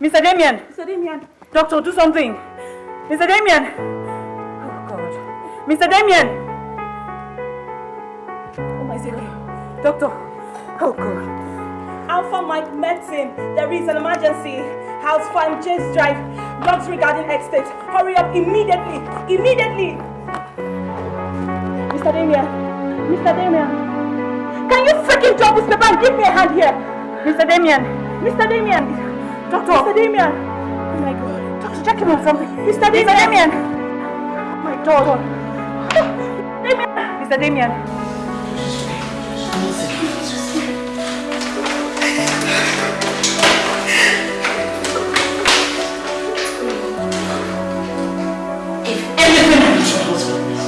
Mr. Damien. Mr. Damien. Doctor, do something. Mr. Damien. Oh, God. Mr. Damien. Doctor. Oh, God. Alpha Mike Medicine. There is an emergency. House Farm Chase Drive. Drugs regarding estate. Hurry up immediately. Immediately. Mr. Damien. Mr. Damien. Can you freaking drop this paper and give me a hand here? Mr. Damien. Mr. Damien. Doctor. Mr. Damien. Oh my God. Doctor, check him on something. Mr. Damien. Mr. Damien. Oh my God. Damien. Mr. Damien.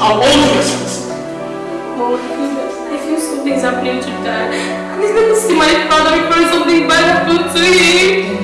Husband, I'll hold you responsible. Oh, something's happening to dad. And he's gonna see my father before something bad happens to him.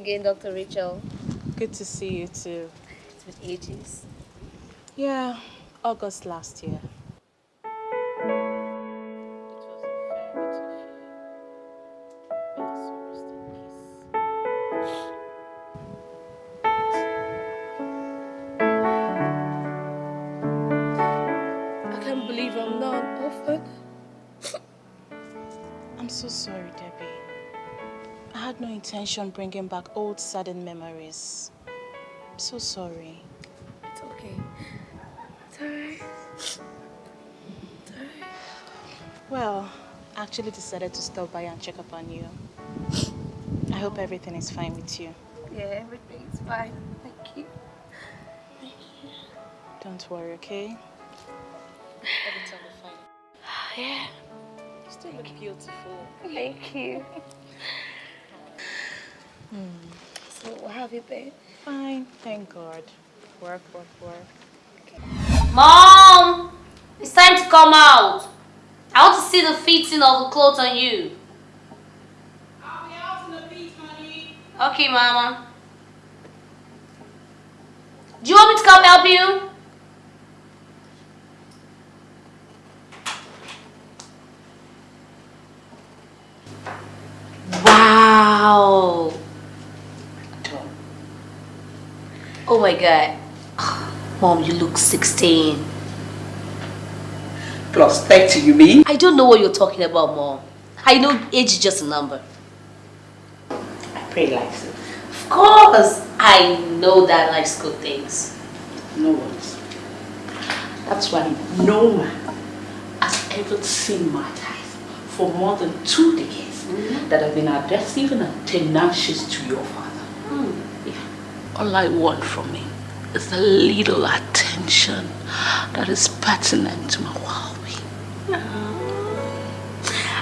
Again, Dr. Rachel. Good to see you too. It's been ages. Yeah, August last year. Bringing back old saddened memories. I'm so sorry. It's okay. It's alright. It's alright. Well, I actually decided to stop by and check up on you. I hope everything is fine with you. Yeah, everything is fine. Thank you. Thank you. Don't worry, okay? Everything will be fine. Yeah. You still look beautiful. Thank you. Hmm. So, how have you been? Fine, thank God. Work, work, work. Mom! It's time to come out. I want to see the fitting of the clothes on you. I'll be out in a bit, honey. Okay, Mama. Do you want me to come help you? My god. Mom, you look 16. Plus 30, you mean? I don't know what you're talking about, Mom. I know age is just a number. I pray like so. Of course, I know that likes good things. no worries. That's why no man has ever seen my life for more than two decades mm-hmm. that have been aggressive and tenacious to your father. Mm. All I want from him is a little attention that is pertinent to my well-being.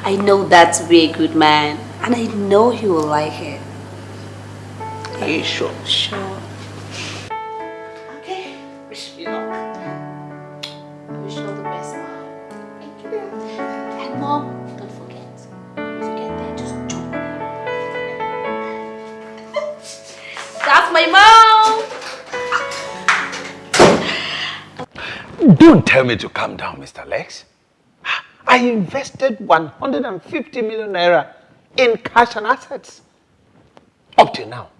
I know that's to be a good man and I know he will like it. Are you sure? Sure. Don't tell me to calm down, Mr. Lex. I invested 150 million naira in cash and assets. Up till now,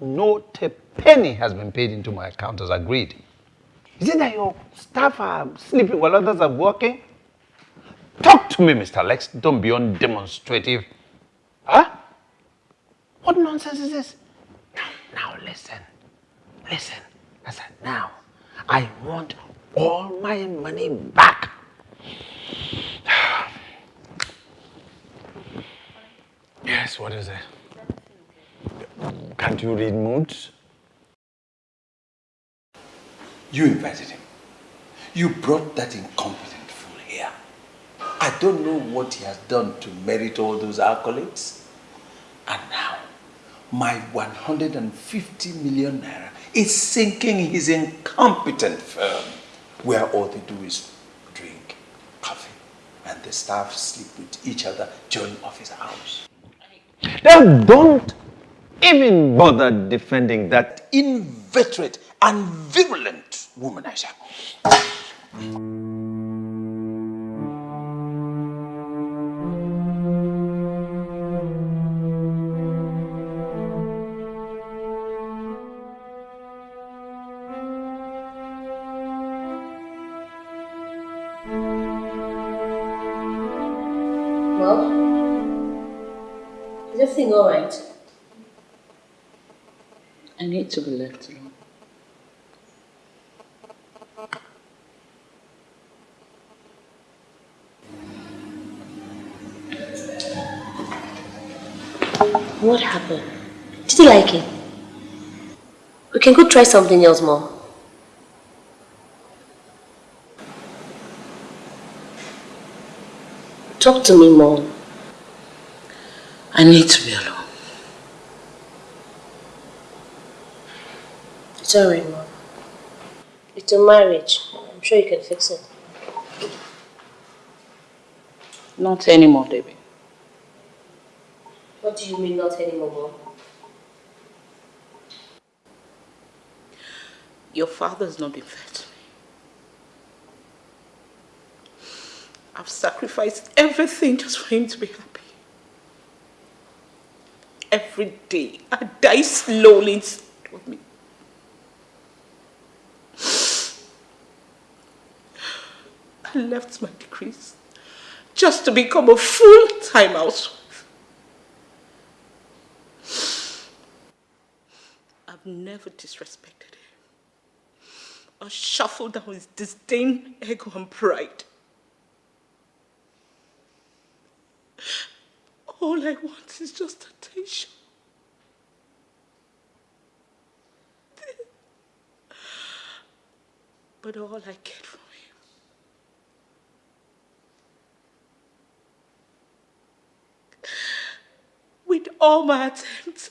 not a penny has been paid into my account as agreed. Is it that your staff are sleeping while others are working? Talk to me, Mr. Lex. Don't be undemonstrative. Huh? What nonsense is this? Now, now listen. Listen. I said, now, I want all my money back. yes, what is it? Can't you read moods? You invited him. You brought that incompetent fool here. I don't know what he has done to merit all those accolades. And now, my 150 million naira is sinking his incompetent firm where all they do is drink coffee and the staff sleep with each other during office hours. Then don't even bother defending that inveterate and virulent womanizer. I need to be left alone. What happened? Did you like it? We can go try something else more. Talk to me Mom. I need to be alone. Alright, Mom. It's a marriage. I'm sure you can fix it. Not anymore, Debbie. What do you mean not anymore, Mom? Your father's not been fair to me. I've sacrificed everything just for him to be happy every day. I die slowly of me. I left my degrees just to become a full-time housewife. I've never disrespected him or shuffled down his disdain, ego, and pride. All I want is just attention. But all I get from all my attempts,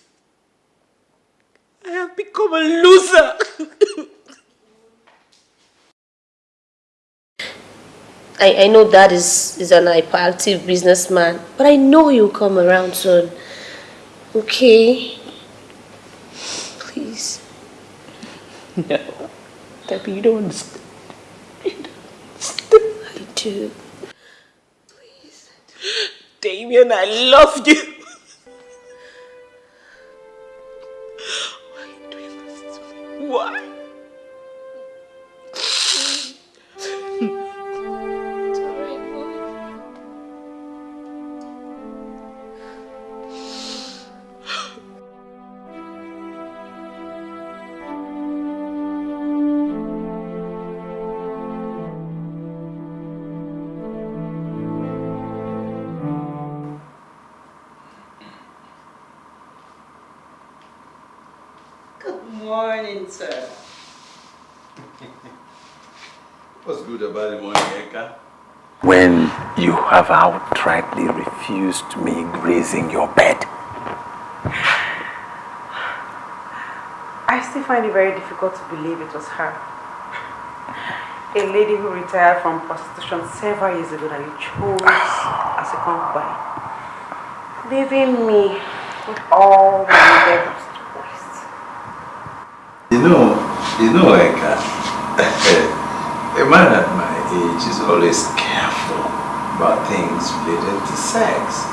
I have become a loser. I, I know dad is, is an hyperactive businessman, but I know he'll come around soon. Okay? Please. No. Debbie, you don't understand. I do. Please. Damien, I love you. Have outrightly refused me grazing your bed. I still find it very difficult to believe it was her. A lady who retired from prostitution several years ago that you chose as a concubine. Leaving me with all my endeavors to waste. You know, you know, Eka, a man at my age is always careful about things related to sex.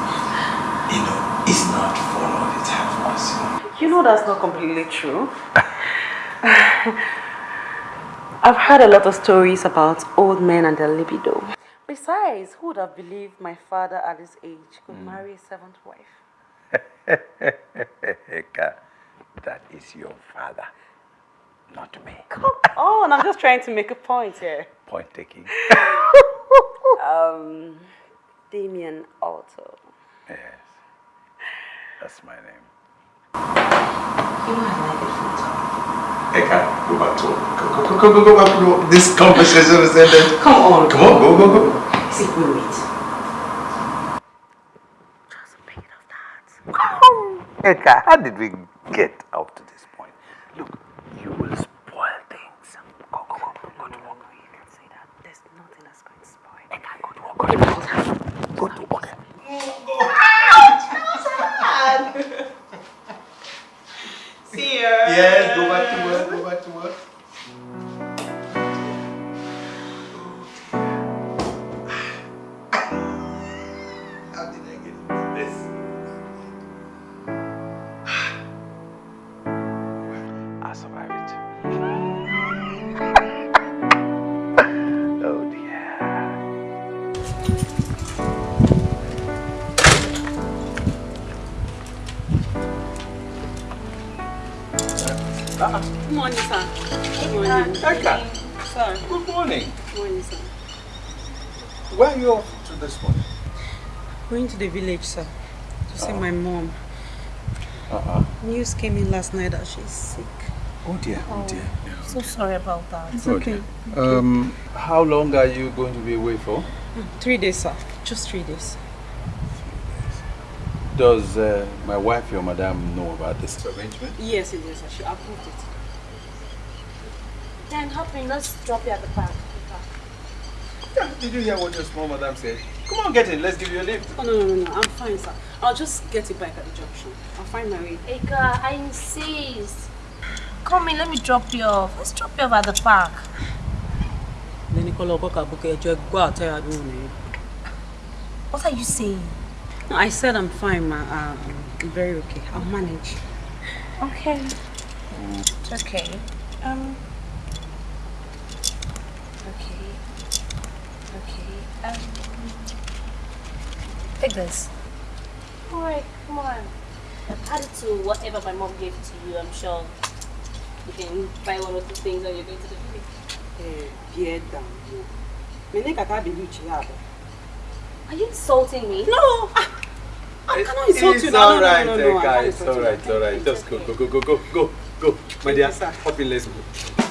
You know, it's not for all the time for us, you know. You know that's not completely true. I've heard a lot of stories about old men and their libido. Besides, who would have believed my father at his age could Mm. marry a seventh wife? Eka, that is your father, not me. Come on, I'm just trying to make a point here. Point taking. Um, Damien Arthur. Yes, that's my name. You know I like it from top. Eka, go back to work. Go, go, go, go, go back to work. This conversation is ended. Come on. Come on, go, go, go. See, wait, wait. Eka, how did we get up to this point? Look, you will spoil things. Go, go, go, go to work. You can say that. There's nothing that's going to spoil. Eka, go to work. Go to work. Go to work. See ya. Yes, go back to work, go back to work. Morning, sir. Good morning. Eka, Sir. good morning. Good morning, sir. Where are you off to this morning? Going to the village, sir, to see my mom. Uh-uh. News came in last night that she's sick. Oh dear, oh dear. So sorry about that. It's Oh, okay. Um, how long are you going to be away for? Three days, sir. Just three days. Does uh, my wife, your madam, know about this arrangement? Yes, it is. She approved it. Then hop in, let's drop you at the park. Did you hear what your small madam said? Come on, get in. Let's give you a lift. Oh, no, no, no, no. I'm fine, sir. I'll just get it back at the junction. I'll find my way. Eka, I insist. Come in, let me drop you off. Let's drop you off at the park. Then Nicola Okoka book a go out What are you saying? No, I said I'm fine, ma. Uh, I'm very okay. I'll manage. Okay. It's okay. Um. Okay. Okay. Um. Take this. Alright, come on. Add it to whatever my mom gave to you, I'm sure. You can buy one or two things when you're going to the village. Eh, bear down. Me ne kaka be reach here. Are you insulting me? No! I cannot insult you It's now. all No, right, no, no, no, I Eka. can't It's insult all you. right, it's all right. Just go, go, go, go, go, go, go. My dear, hop in, let's go.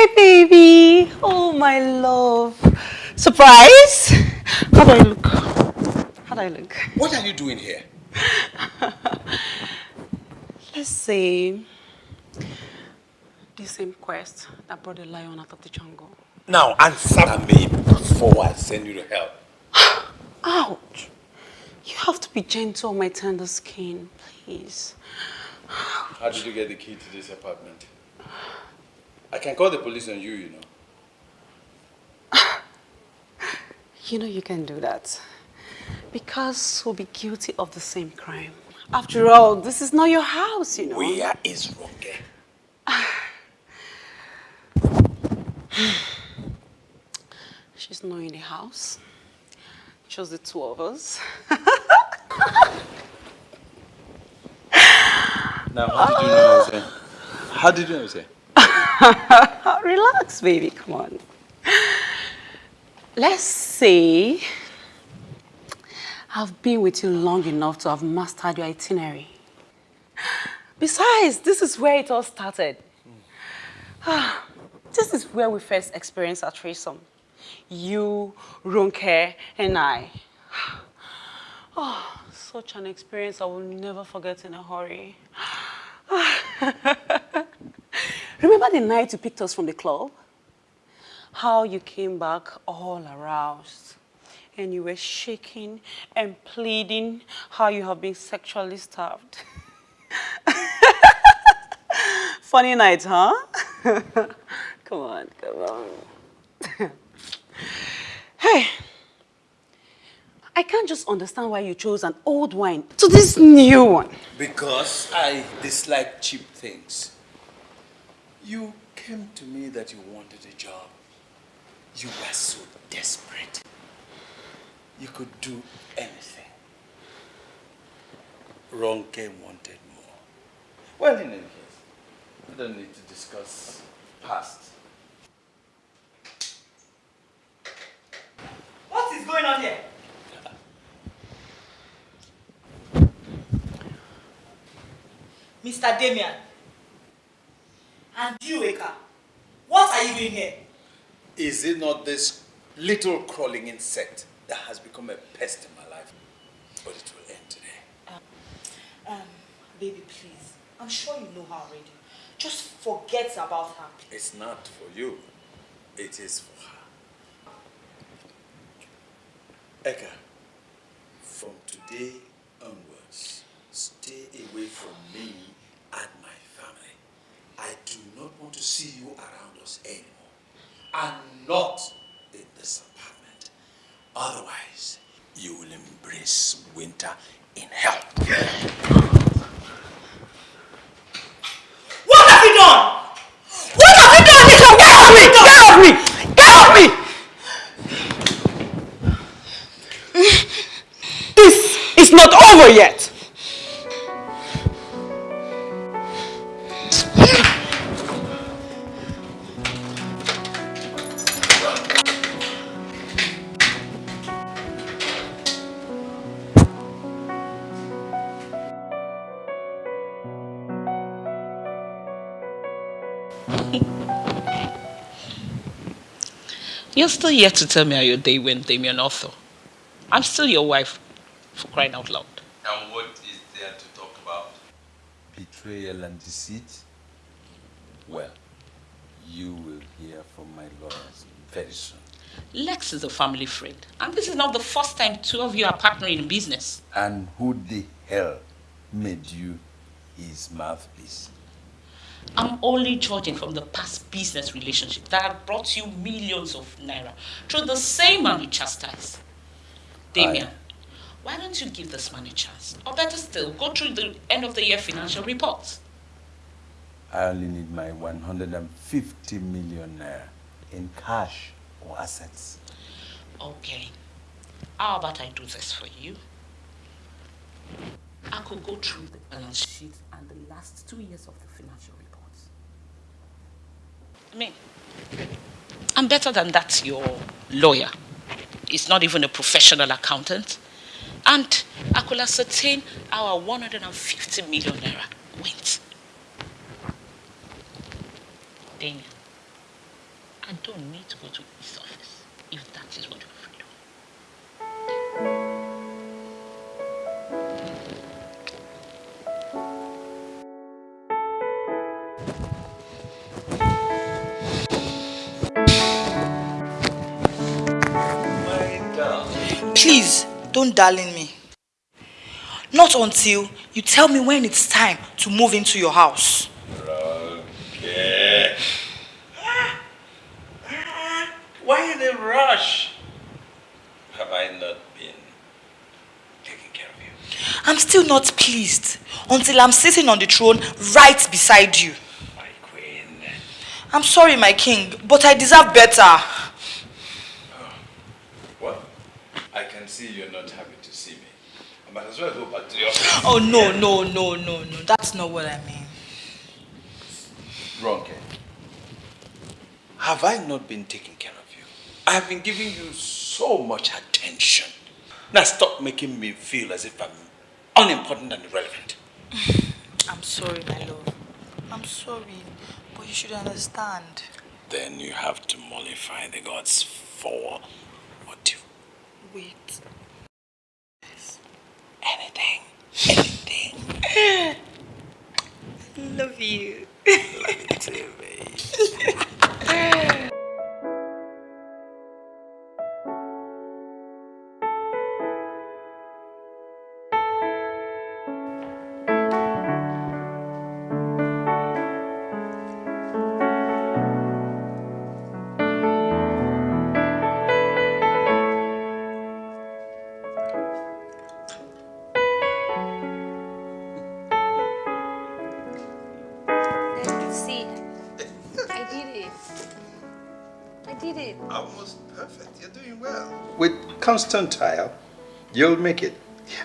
Hey, baby. Oh, my love. Surprise? How do I look? How do I look? What are you doing here? Let's see. the same quest that brought the lion out of the jungle. Now answer me before I send you to hell. Ouch! You have to be gentle on my tender skin, please. How did you get the key to this apartment? I can call the police on you, you know. You know you can do that. Because we'll be guilty of the same crime. After all, this is not your house, you know. Where is Ronke? She's not in the house. Just the two of us. Now, how did you know I was here? How did you know I was here? Relax, baby. Come on. Let's say I've been with you long enough to have mastered your itinerary. Besides, this is where it all started. This is where we first experienced our threesome. You, Ronke, and I. Oh, such an experience I will never forget in a hurry. Remember the night you picked us from the club? How you came back all aroused and you were shaking and pleading how you have been sexually starved. Funny night, huh? come on, come on. hey, I can't just understand why you chose an old wine to this new one. Because I dislike cheap things. You came to me that you wanted a job. You were so desperate. You could do anything. Ronke wanted more. Well, in any case, we don't need to discuss past. What is going on here? Mr. Damien. And you, Eka. What are you doing here? Is it not this little crawling insect that has become a pest in my life? But it will end today. Um, baby, please. I'm sure you know her already. Just forget about her. It's not for you. It is for her. Eka, from today onwards, stay away from me and my family. I do not want to see you around us anymore. And not in this apartment. Otherwise, you will embrace winter in hell. What have you done? What have you done? Nikon? Get off me! Get off me! Get off me! This is not over yet. You're still yet to tell me how your day went, Damien Arthur. I'm still your wife, for crying out loud. And what is there to talk about? Betrayal and deceit? Well, you will hear from my lawyers very soon. Lex is a family friend, and this is not the first time two of you are partnering in business. And who the hell made you his mouthpiece? I'm only judging from the past business relationship that had brought you millions of naira through the same man you chastised. Damien, why don't you give this man a chance? Or better still, go through the end of the year financial reports. I only need my 150 million naira in cash or assets. Okay. How about I do this for you? I could go through the balance sheet and the last two years of the financial. I mean, I'm better than that, your lawyer. He's not even a professional accountant. And I could ascertain our 150 million naira went. Damien, don't darling me. Not until you tell me when it's time to move into your house. Okay. Why the rush? Have I not been taking care of you? I'm still not pleased until I'm sitting on the throne right beside you. My queen. I'm sorry, my king, but I deserve better. What? I can see you're not happy to see me. I might as well go back to the office. Oh, no, no, no, no, no. That's not what I mean. Ronke, eh? have I not been taking care of you? I have been giving you so much attention. Now stop making me feel as if I'm unimportant and irrelevant. I'm sorry, my love. I'm sorry, but you should understand. Then you have to mollify the gods for. Wait. Anything. Anything. Love you. Love you too, babe. With constant trial, you'll make it.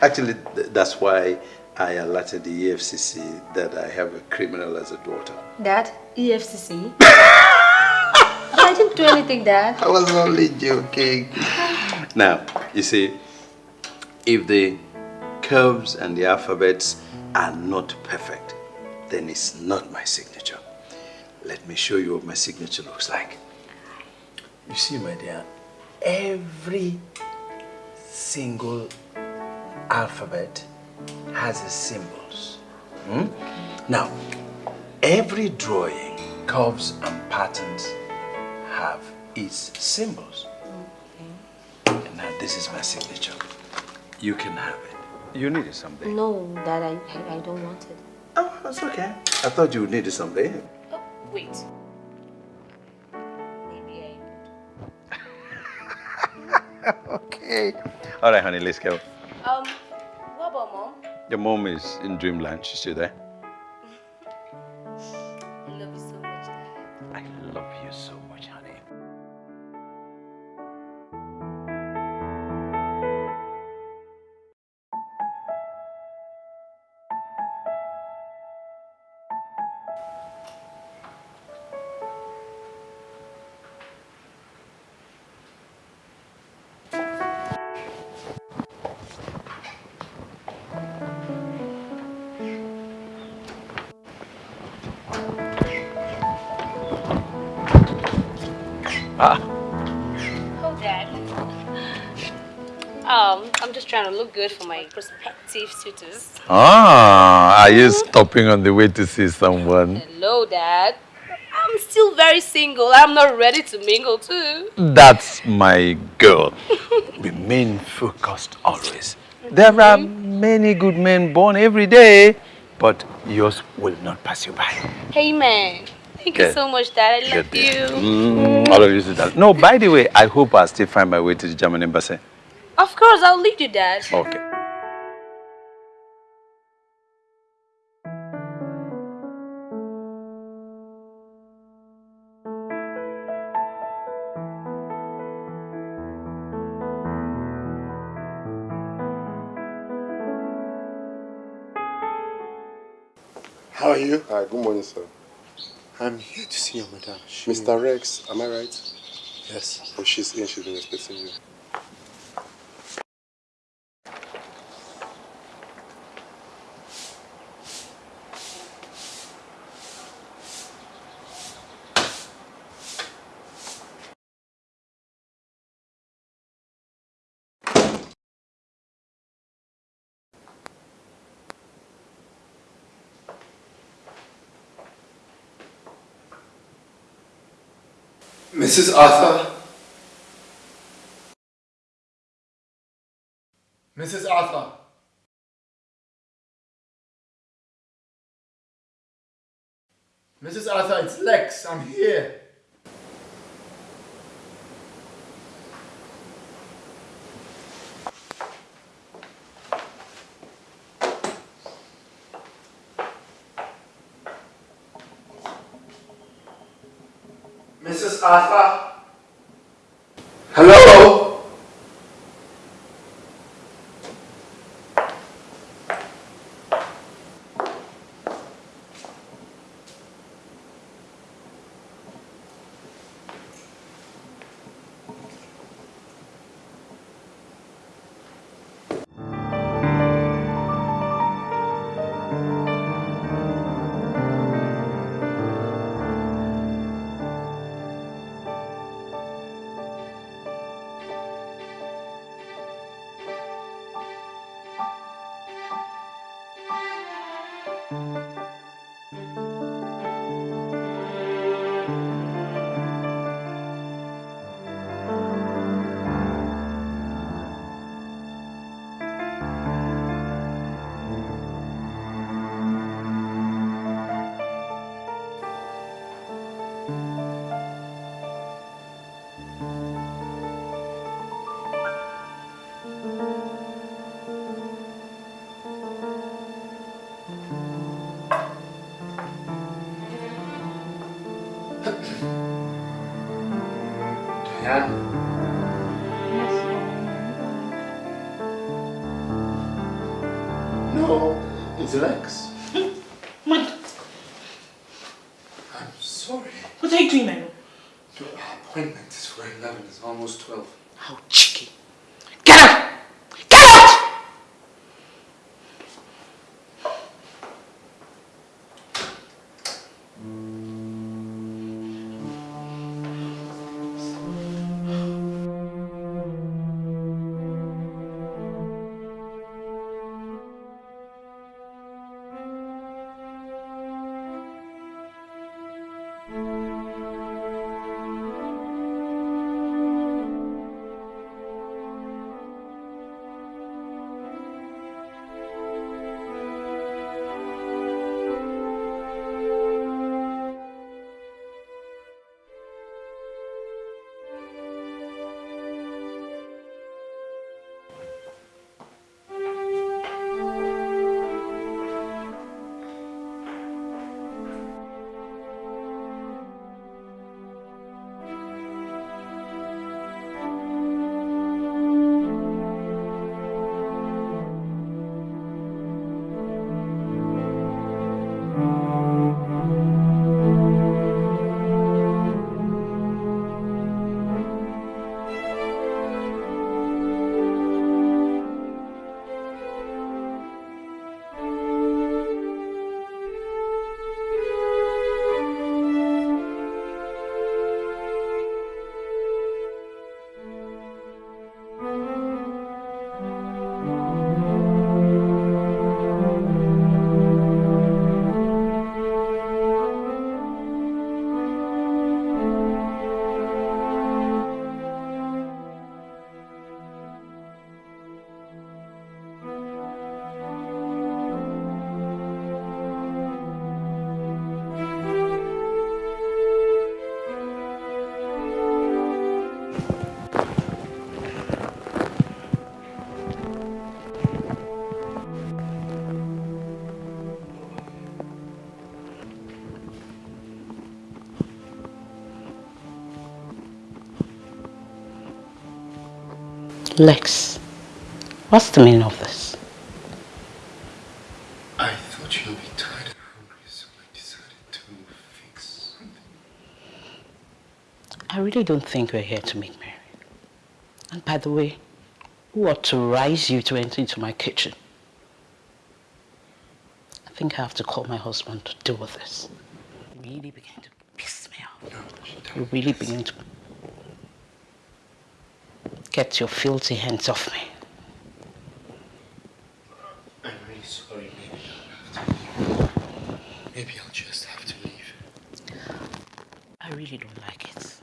Actually, th- that's why I alerted the EFCC that I have a criminal as a daughter. Dad, EFCC. I didn't do anything, Dad. I was only joking. Now, you see, if the curves and the alphabets are not perfect, then it's not my signature. Let me show you what my signature looks like. You see, my dear, every single alphabet has its symbols. Hmm? Now, every drawing, curves and patterns have its symbols. And now this is my signature. You can have it. You need it someday. No, Dad, I, I, I don't want it. Oh, that's okay. I thought you would need it someday. Oh, wait. All right, honey, let's go. Um, what about Mom? Your mom is in dreamland. She's still there. Good for my prospective suitors. Ah, are you stopping on the way to see someone? Hello, Dad. I'm still very single. I'm not ready to mingle too. That's my girl. remain focused always. There are many good men born every day, but yours will not pass you by. Hey, man. Thank you so much, Dad. I love you. Mm, all of you sit down. No, by the way, I hope I still find my way to the German embassy. Of course, I'll lead you, Dad. Okay. How are you? Hi, good morning, sir. I'm here to see your madam. Mr. Lex, am I right? Yes. Oh, she's in, she's been expecting you. Mrs. Arthur? Mrs. Arthur? Mrs. Arthur, it's Lex. I'm here. It's Lex, what's the meaning of this? I thought you'd be tired and hungry, so I decided to fix something. I really don't think we're here to meet Mary. And by the way, who authorized you to enter into my kitchen? I think I have to call my husband to deal with this. Really beginning to piss me off. You're really beginning to get your filthy hands off me. I'm really sorry. Maybe I'll have to leave. Maybe I'll just have to leave. I really don't like it.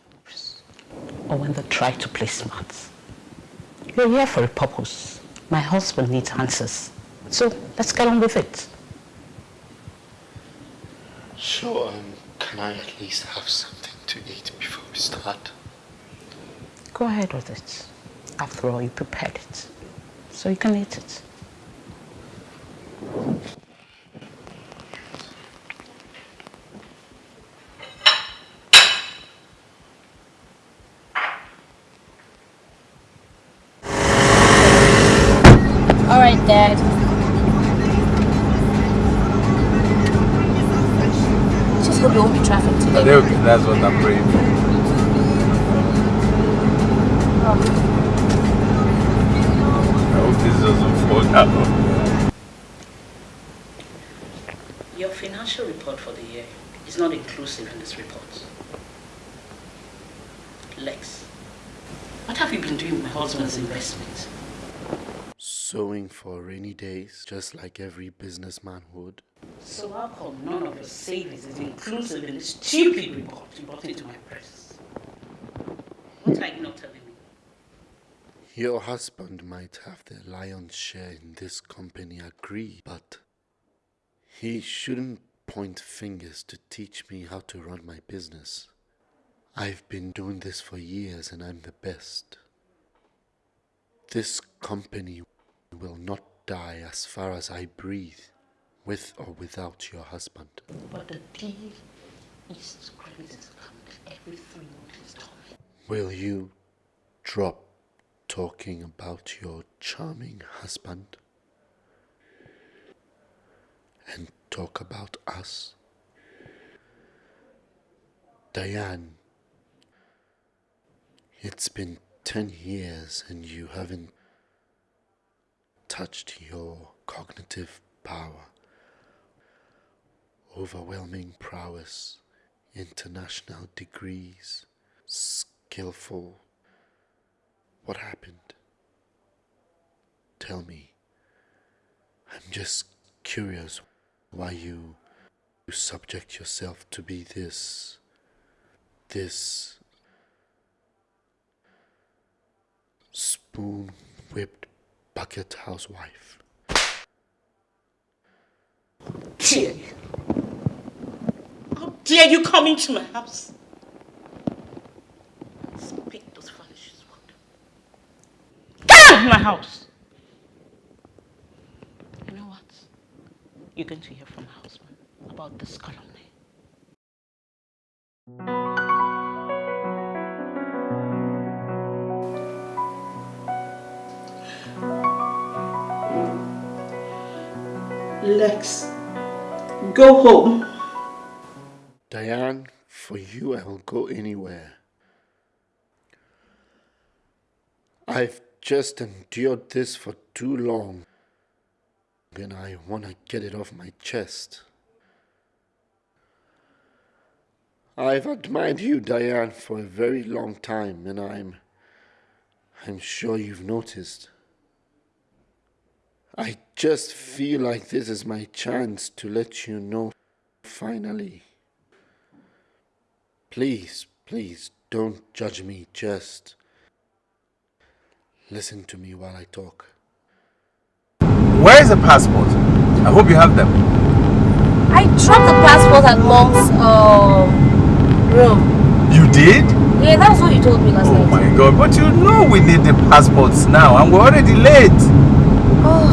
Or when they try to play smart. You're here for a purpose. My husband needs answers. So let's get on with it. So, um, can I at least have something to eat before we start? Go ahead with it. After all, you prepared it. So you can eat it. All right, Dad. Just hope there won't be traffic today. Are they okay? That's what I'm praying for. Doing with my husband's investment? Sewing for rainy days, just like every businessman would. So how come none of your savings is inclusive in this stupid report you brought into my press? What are you not telling me? Your husband might have the lion's share in this company, agree, but he shouldn't point fingers to teach me how to run my business. I've been doing this for years and I'm the best. This company will not die as far as I breathe, with or without your husband. But the deal is credit coming every three months. Will you drop talking about your charming husband and talk about us? Diane, it's been 10 years and you haven't touched your cognitive power, overwhelming prowess, international degrees, skillful. What happened? Tell me. I'm just curious why you subject yourself to be this, this spoon whipped bucket housewife. Dare you? How dare you come into my house? Speak those foolish words. Get out of my house! You know what? You're going to hear from my husband about this calumny. Lex, go home. Diane, for you I will go anywhere. I've just endured this for too long, and I want to get it off my chest. I've admired you, Diane, for a very long time, and I'm. I'm sure you've noticed. I just feel like this is my chance to let you know finally. Please, please don't judge me, just listen to me while I talk. Where is the passport? I hope you have them. I dropped the passport at mom's um, room. You did? Yeah, that's what you told me last Oh night. my god, but you know we need the passports now and we're already late. Oh,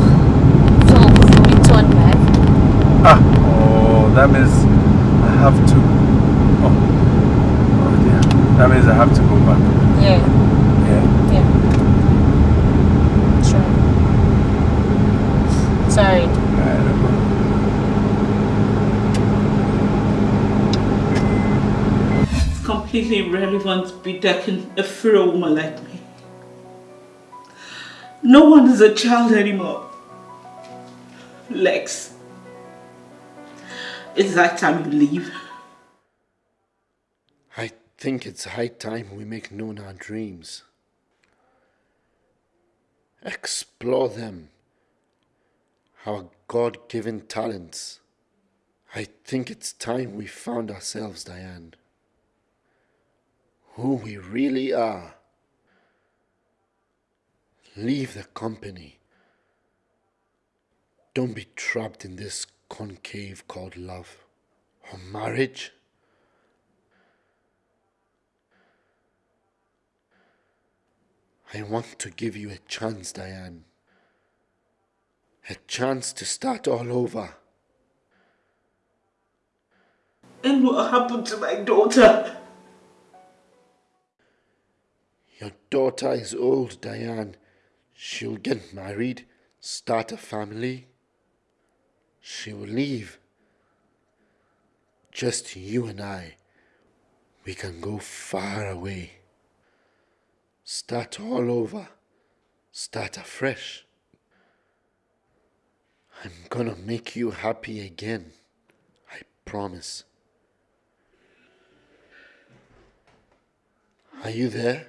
so we return back. Ah, oh, that means I have to. Oh, oh dear. That means I have to go back. Yeah, Yeah. yeah. Sure. Sorry. Alright, no problem. It's completely irrelevant to be decking a frail woman like me. No one is a child anymore. Lex, it's that time you leave. I think it's high time we make known our dreams. Explore them. Our God given talents. I think it's time we found ourselves, Diane. Who we really are. Leave the company. Don't be trapped in this concave called love or marriage. I want to give you a chance, Diane. A chance to start all over. And what happened to my daughter? Your daughter is old, Diane. She'll get married, start a family. She will leave. Just you and I. We can go far away. Start all over. Start afresh. I'm gonna make you happy again. I promise. Are you there?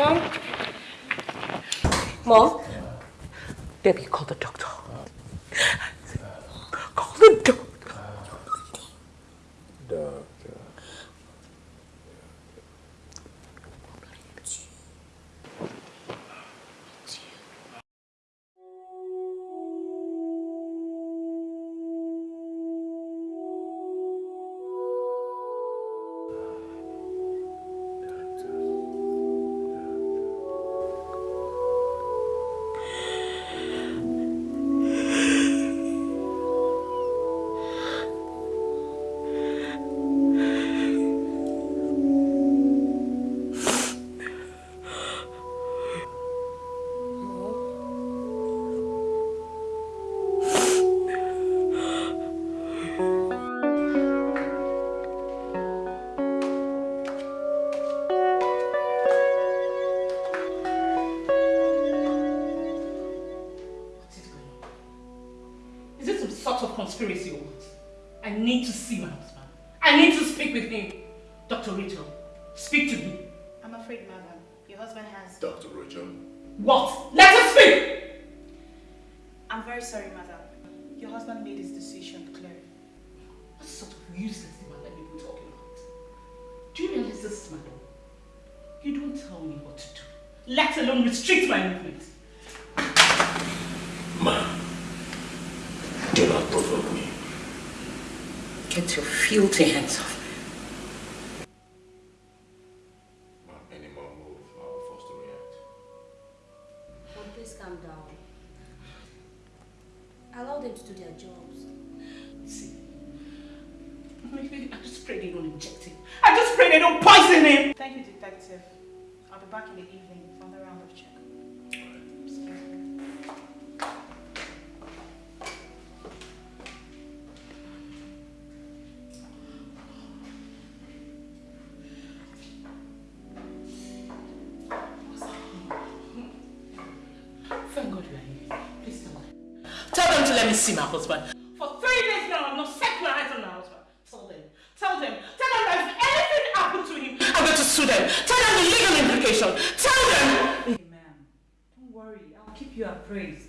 Mom? Mom? Baby, call the doctor. Tell them to let me see my husband. For three days now, I've not set my eyes on my husband. Tell them. Tell them. Tell them that if anything happened to him, I'm going to sue them. Tell them the legal implication. Tell them. Hey, ma'am. Don't worry. I'll keep you appraised.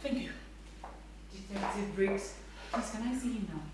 Thank you. Detective Briggs. Please, can I see him now?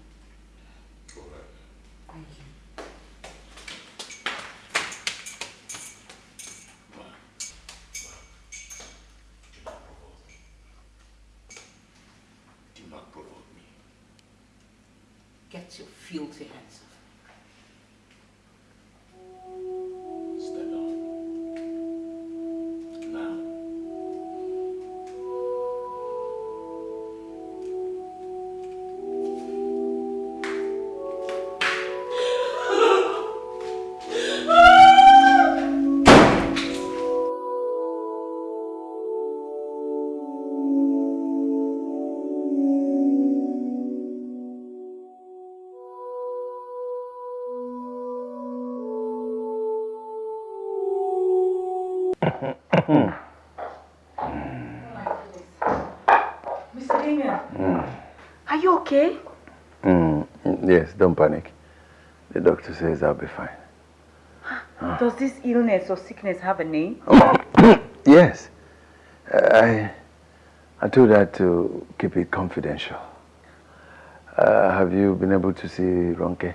I'll be fine. Does this illness or sickness have a name? Yes. I, I told her to keep it confidential. Uh, have you been able to see Ronke?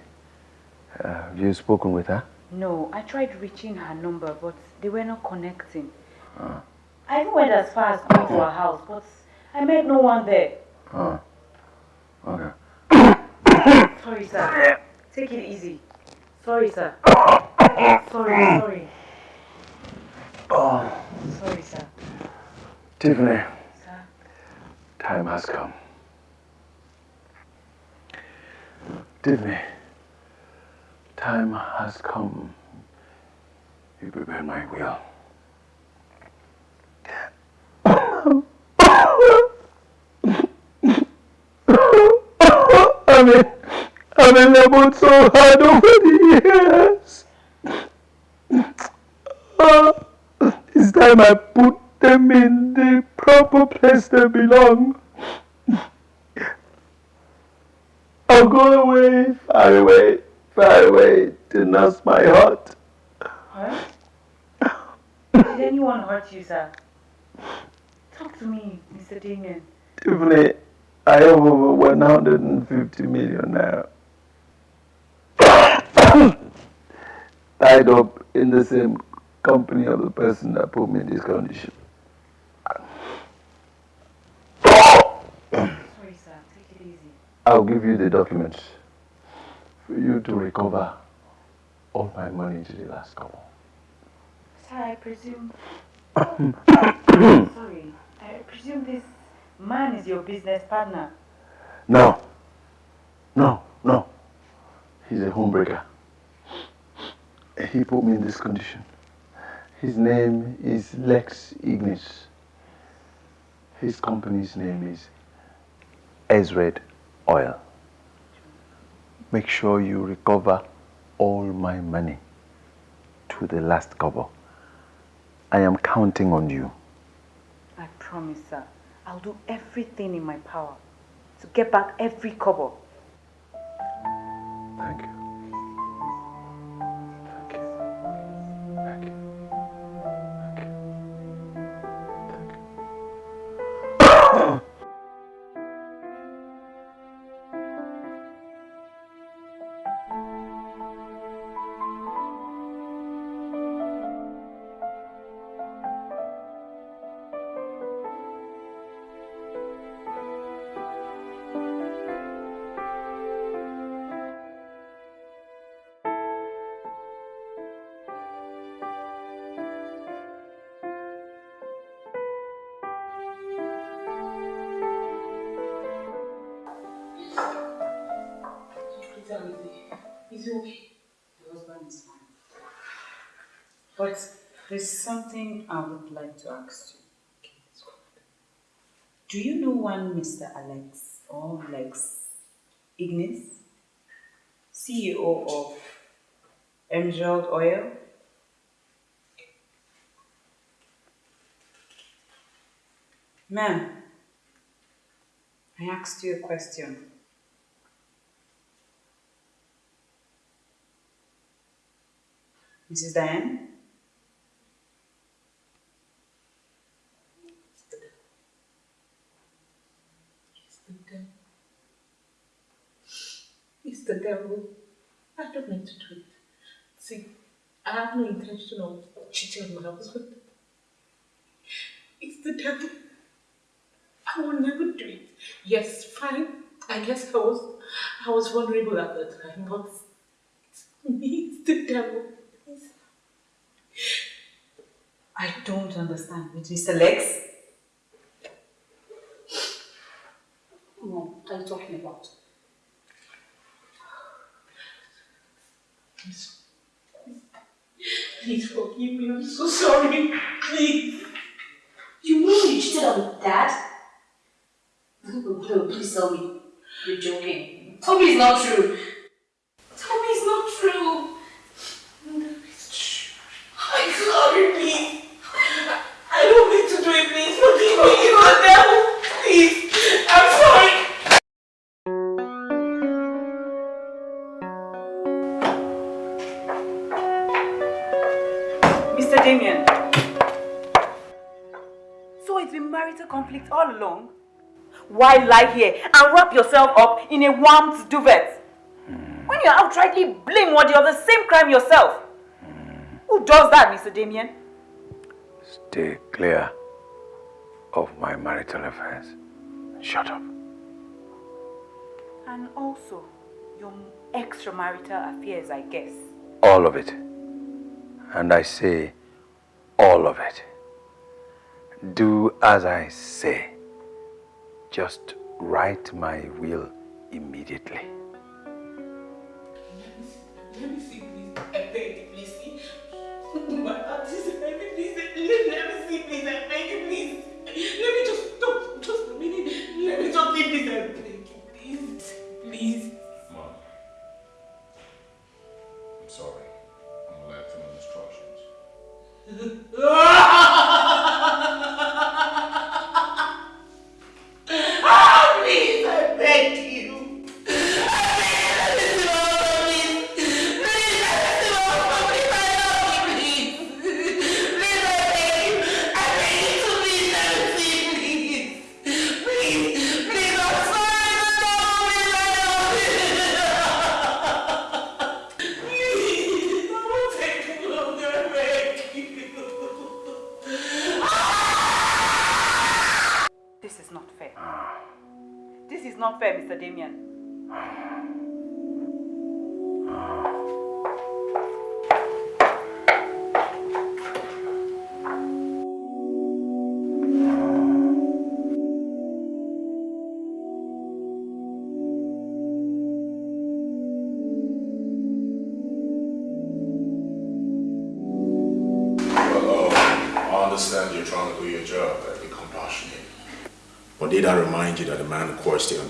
Uh, have you spoken with her? No, I tried reaching her number, but they were not connecting. Uh, I even went as far as going to her house, but I met no one there. uh, okay. Sorry, sir. Take it easy. Sorry, sir. Sorry, sorry. Oh, Sorry, sir. Tiffany, Sir. time has come. Tiffany, time has come. You prepare my will. I've been, I've been labeled so hard over the years. Ah, oh, it's time I put them in the proper place they belong. I'll go away, far away, far away to nurse my heart. Huh? Did anyone hurt you, sir? Talk to me, Mr. Damien. Tiffany, I have over 150 million now. Tied up in the same company of the person that put me in this condition. Sorry, sir. Take it easy. I'll give you the documents for you to recover all my money to the last kobo. Sir, I presume. Sorry. I presume this man is your business partner. No. No, no. He's a homebreaker. He put me in this condition. His name is Lex Ignis. His company's name is Ezred Oil. Make sure you recover all my money to the last kobo. I am counting on you. I promise, sir. I'll do everything in my power to get back every kobo. Thank you. There's something I would like to ask you. Do you know one Mr. Alex or Lex Ignis, CEO of Emerald Oil? Ma'am, I asked you a question. Mrs. Diane? I don't mean to do it. See, I have no intention of cheating on my husband. It's the devil. I will never do it. Yes, fine. I guess I was I was vulnerable at the time, but it's me, it's the devil. It's- I don't understand. Mr. Lex? What are you talking about? Please, forgive me. I'm so sorry. Please. You mean you cheated on dad? No, no, please tell me. You're joking. Tell me it's not true. Why lie here and wrap yourself up in a warmed duvet? When you outrightly blameworthy of the same crime yourself? Who does that, Mr. Damien? Stay clear of my marital affairs. Shut up. And also, your extramarital affairs, I guess. All of it. And I say, all of it. Do as I say. Just write my will immediately. Let me see, please. I beg please. My heart is heavy, please. Let, let me see, please. I beg please. Let me just stop. Just a minute. Let me just see, please. I beg please. Please. Mom. I'm sorry. I'm gonna let instructions.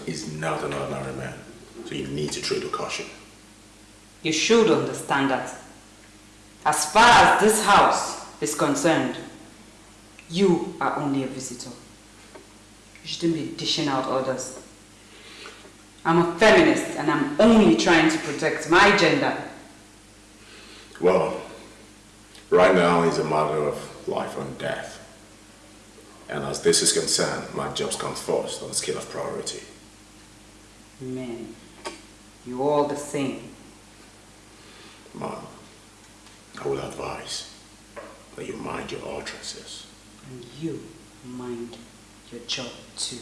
is not an ordinary man? So you need to treat with caution. You should understand that. As far as this house is concerned, you are only a visitor. You shouldn't be dishing out orders. I'm a feminist and I'm only trying to protect my gender. Well, right now is a matter of life and death. And as this is concerned, my job comes first on the scale of priority. Men, you all the same. Mom, I will advise that you mind your utterances. And you mind your job too.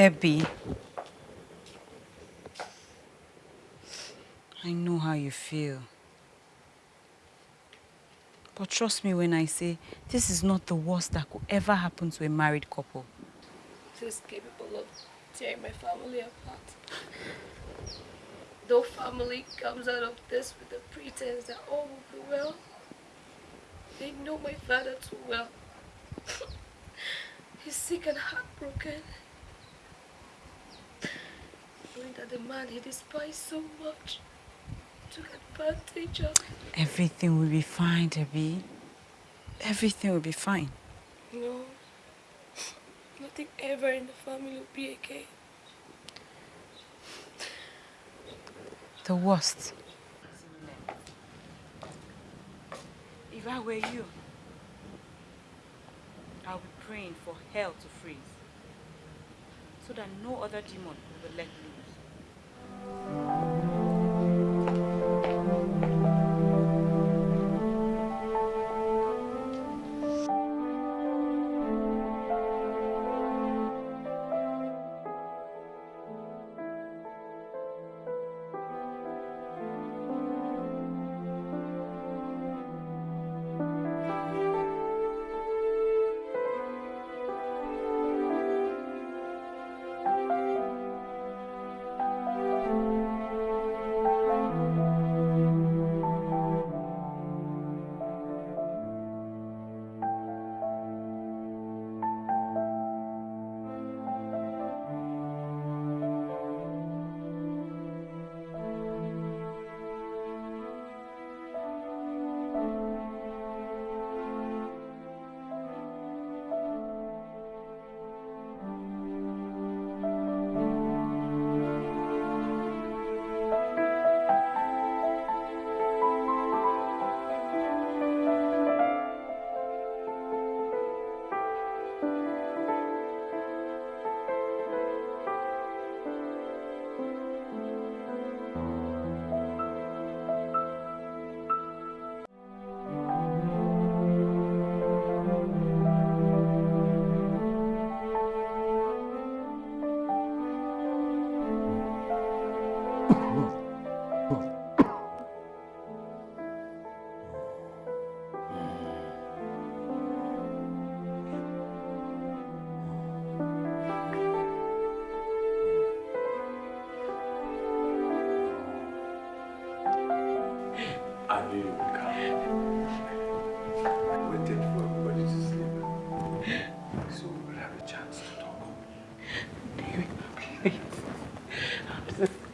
Debbie. I know how you feel. But trust me when I say this is not the worst that could ever happen to a married couple. She's capable of tearing my family apart. Though family comes out of this with the pretense that oh, all will be well, they know my father too well. He's sick and heartbroken. That the man he despised so much took advantage of. Everything will be fine, Debbie. Everything will be fine. No. Nothing ever in the family will be okay. The worst. If I were you, I'll be praying for hell to freeze so that no other demon will let loose.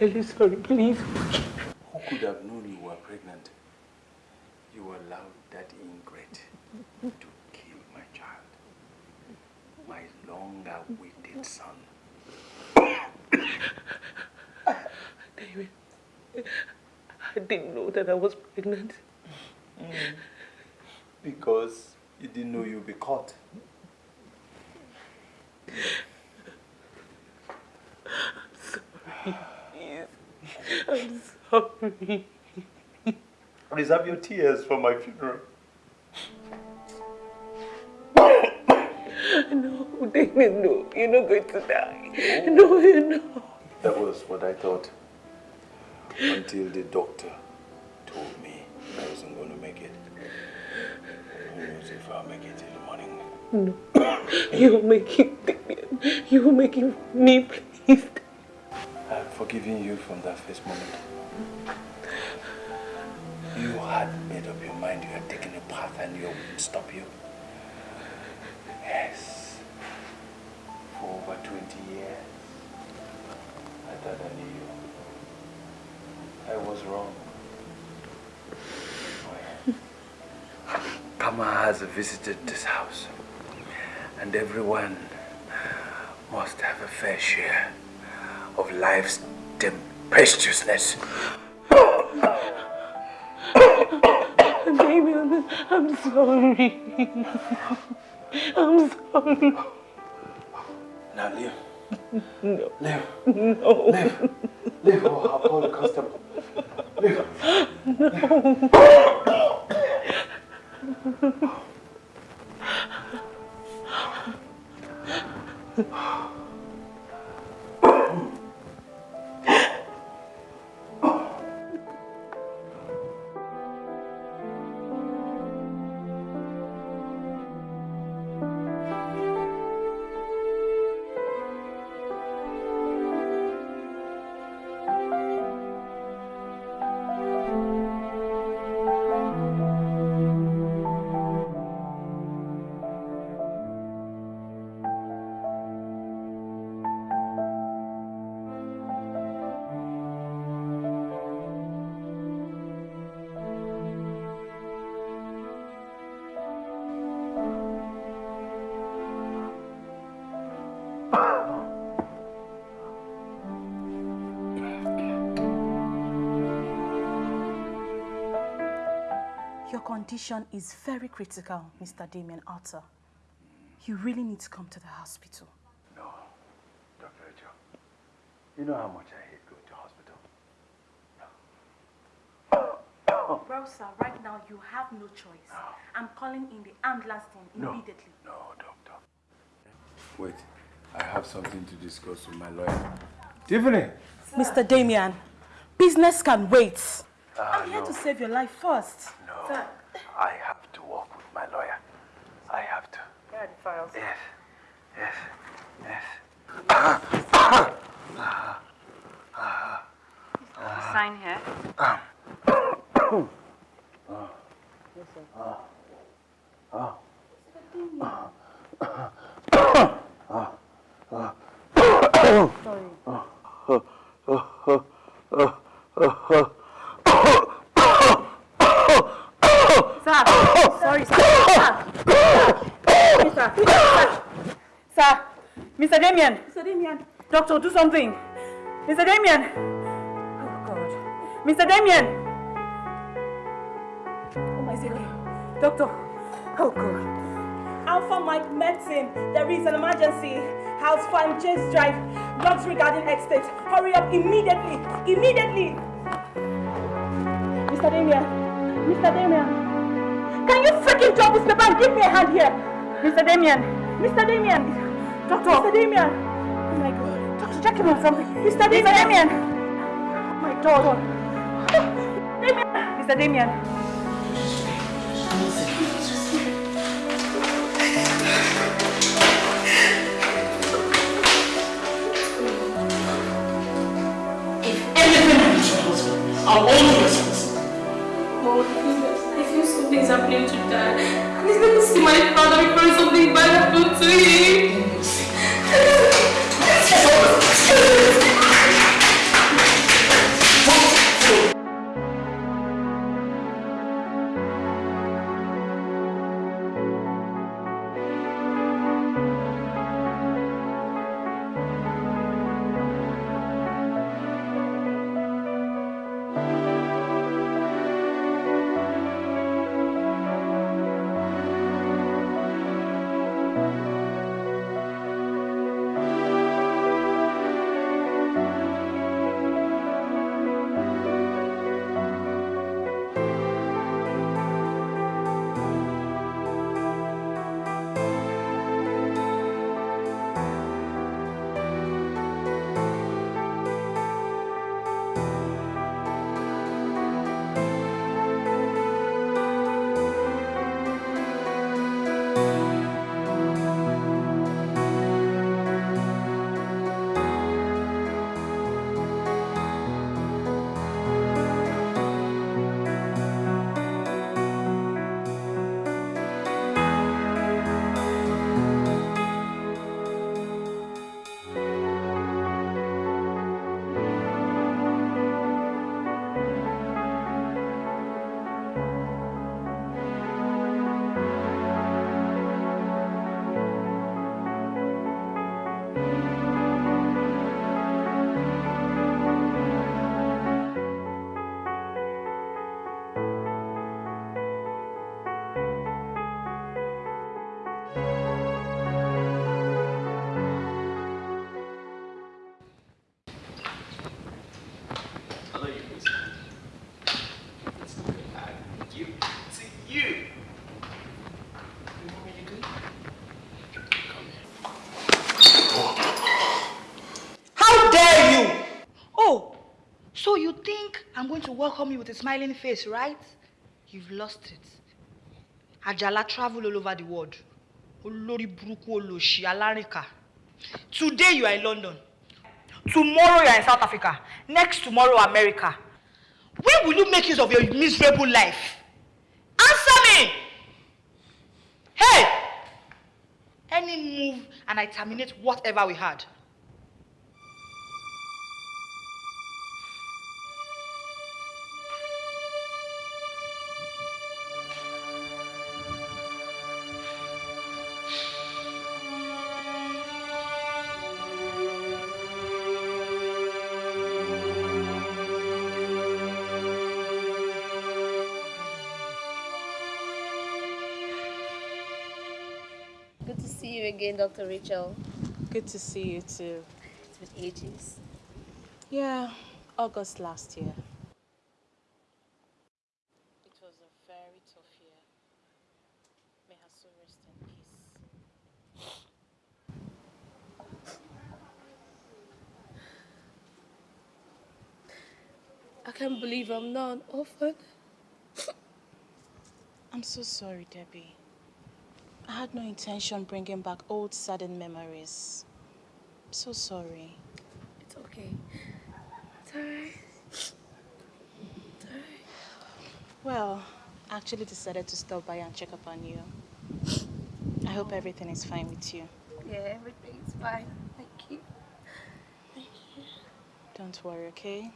I'm sincerely sorry, please. Who could have known you were pregnant? You allowed that ingrate to kill my child. My long-awaited son. David, I didn't know that I was pregnant. Because you didn't know you'd be caught. I'm Reserve your tears for my funeral. No, David, no. You're not going to die. No, oh. you're not. That was what I thought. Until the doctor told me I wasn't going to make it. Who knows if I'll make it in the morning. No. You're making. You're making me, please. I've forgiven you from that first moment. And you wouldn't stop you. Yes. For over 20 years. I thought I knew you. I was wrong. Oh, Karma has visited this house, and everyone must have a fair share of life's tempestuousness. David, I'm, sorry. I'm sorry. Now leave. No. Leave. No. Leave. Leave. Oh, I'll call the constable. Leave. Your condition is very critical, Mr. Damien Arthur. You really need to come to the hospital. No, Dr. Rachel. You know how much I hate going to hospital. Rosa, right now you have no choice. I'm calling in the ambulance team No. immediately. No, doctor. Wait, I have something to discuss with my lawyer. Tiffany! Mr. Damien, business can wait. Ah, I'm here no. to save your life first. No, I have to work with my lawyer. I have to. Here are the files. Yes, yes, yes. Sign here. Ah. Yes, sir. Ah. Ah. Sorry. Sir, sorry, sir. Sir, sir, sir. Sir, Mr. Damien. Mr. Damien. Doctor, do something. Mr. Damien. Oh, God. Mr. Damien. Oh, my God. Doctor. Oh, God. Alpha Mike Medicine, there is an emergency. House Farm Chase Drive, Luxury regarding Estate. Hurry up immediately, immediately. Mr. Damien, Mr. Damien. Can you freaking drop this paper and give me a hand here? Mr. Damien. Mr. Damien. Doctor. Mr. Damien. Check him on something. Mr. Damien. Mr. Damien. Oh, my God. Damien. Mr. Damien. Anything happens to my husband, I'll hold you responsible. Oh, I feel something's happening to Dad. And he's going to see my father before something bad happens to him. I'm going to welcome you with a smiling face, right? You've lost it. Ajala travel all over the world. Olórí burúkú olòṣì alárìnká. Today you are in London. Tomorrow you are in South Africa. Next tomorrow America. When will you make use of your miserable life? Answer me! Hey! Any move and I terminate whatever we had. Again, Dr. Rachel. Good to see you too. It's been ages. Yeah, August last year. It was a very tough year. May her soul rest in peace. I can't believe I'm not an orphan. I'm so sorry, Debbie. I had no intention bringing back old saddened memories. I'm so sorry. It's okay. It's alright. It's alright. Well, I actually decided to stop by and check up on you. I hope oh. everything is fine with you. Yeah, everything's fine. Thank you. Thank you. Don't worry, okay?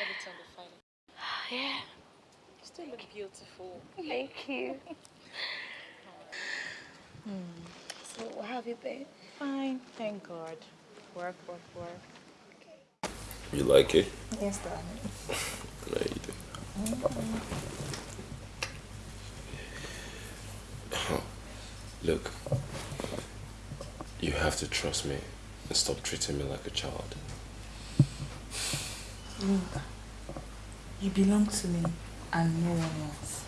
Everything will be fine. Yeah. You still look beautiful. Thank you. Hmm. So, what have you been? Fine, thank God. Work, work, work. Okay. You like it? Yes, darling. No, you do. Look, you have to trust me and stop treating me like a child. Look, you belong to me and no one else.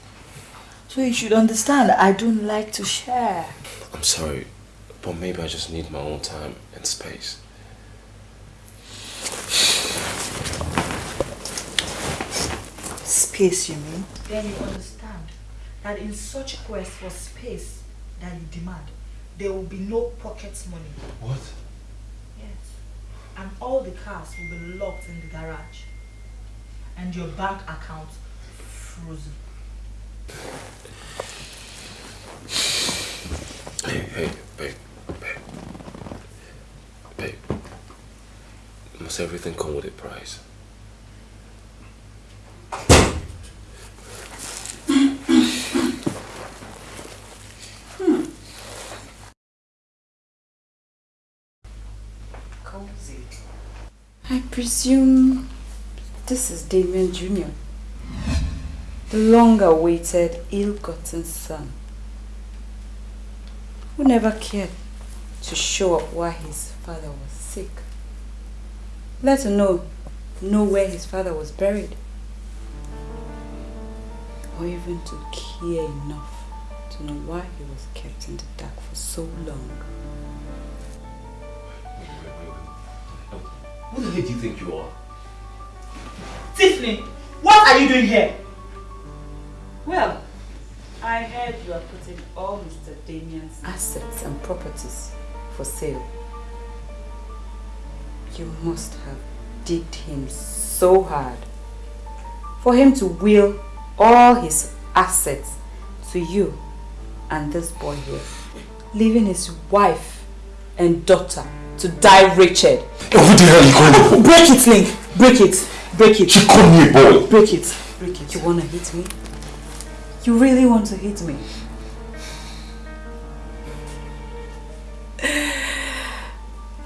So you should understand I don't like to share. I'm sorry, but maybe I just need my own time and space. Space, you mean? Then you understand that in such a quest for space that you demand, there will be no pocket money. What? Yes. And all the cars will be locked in the garage. And your bank account frozen. Hey, hey, babe, babe, babe. Must everything come with a price? Cozy. I presume this is Damien Jr., the long awaited, ill gotten son, who never cared to show up while his father was sick, let alone know where his father was buried, or even to care enough to know why he was kept in the dark for so long. Who the heck do you think you are? Tiffany, what are you doing here? Well, I heard you are putting all Mr. Damien's assets and properties for sale. You must have digged him so hard for him to will all his assets to you and this boy here, leaving his wife and daughter to die wretched. What the hell are you calling? Break it, Link! Break it! Break it! She called me a boy! Break it! Break it! You wanna hit me? You really want to hit me?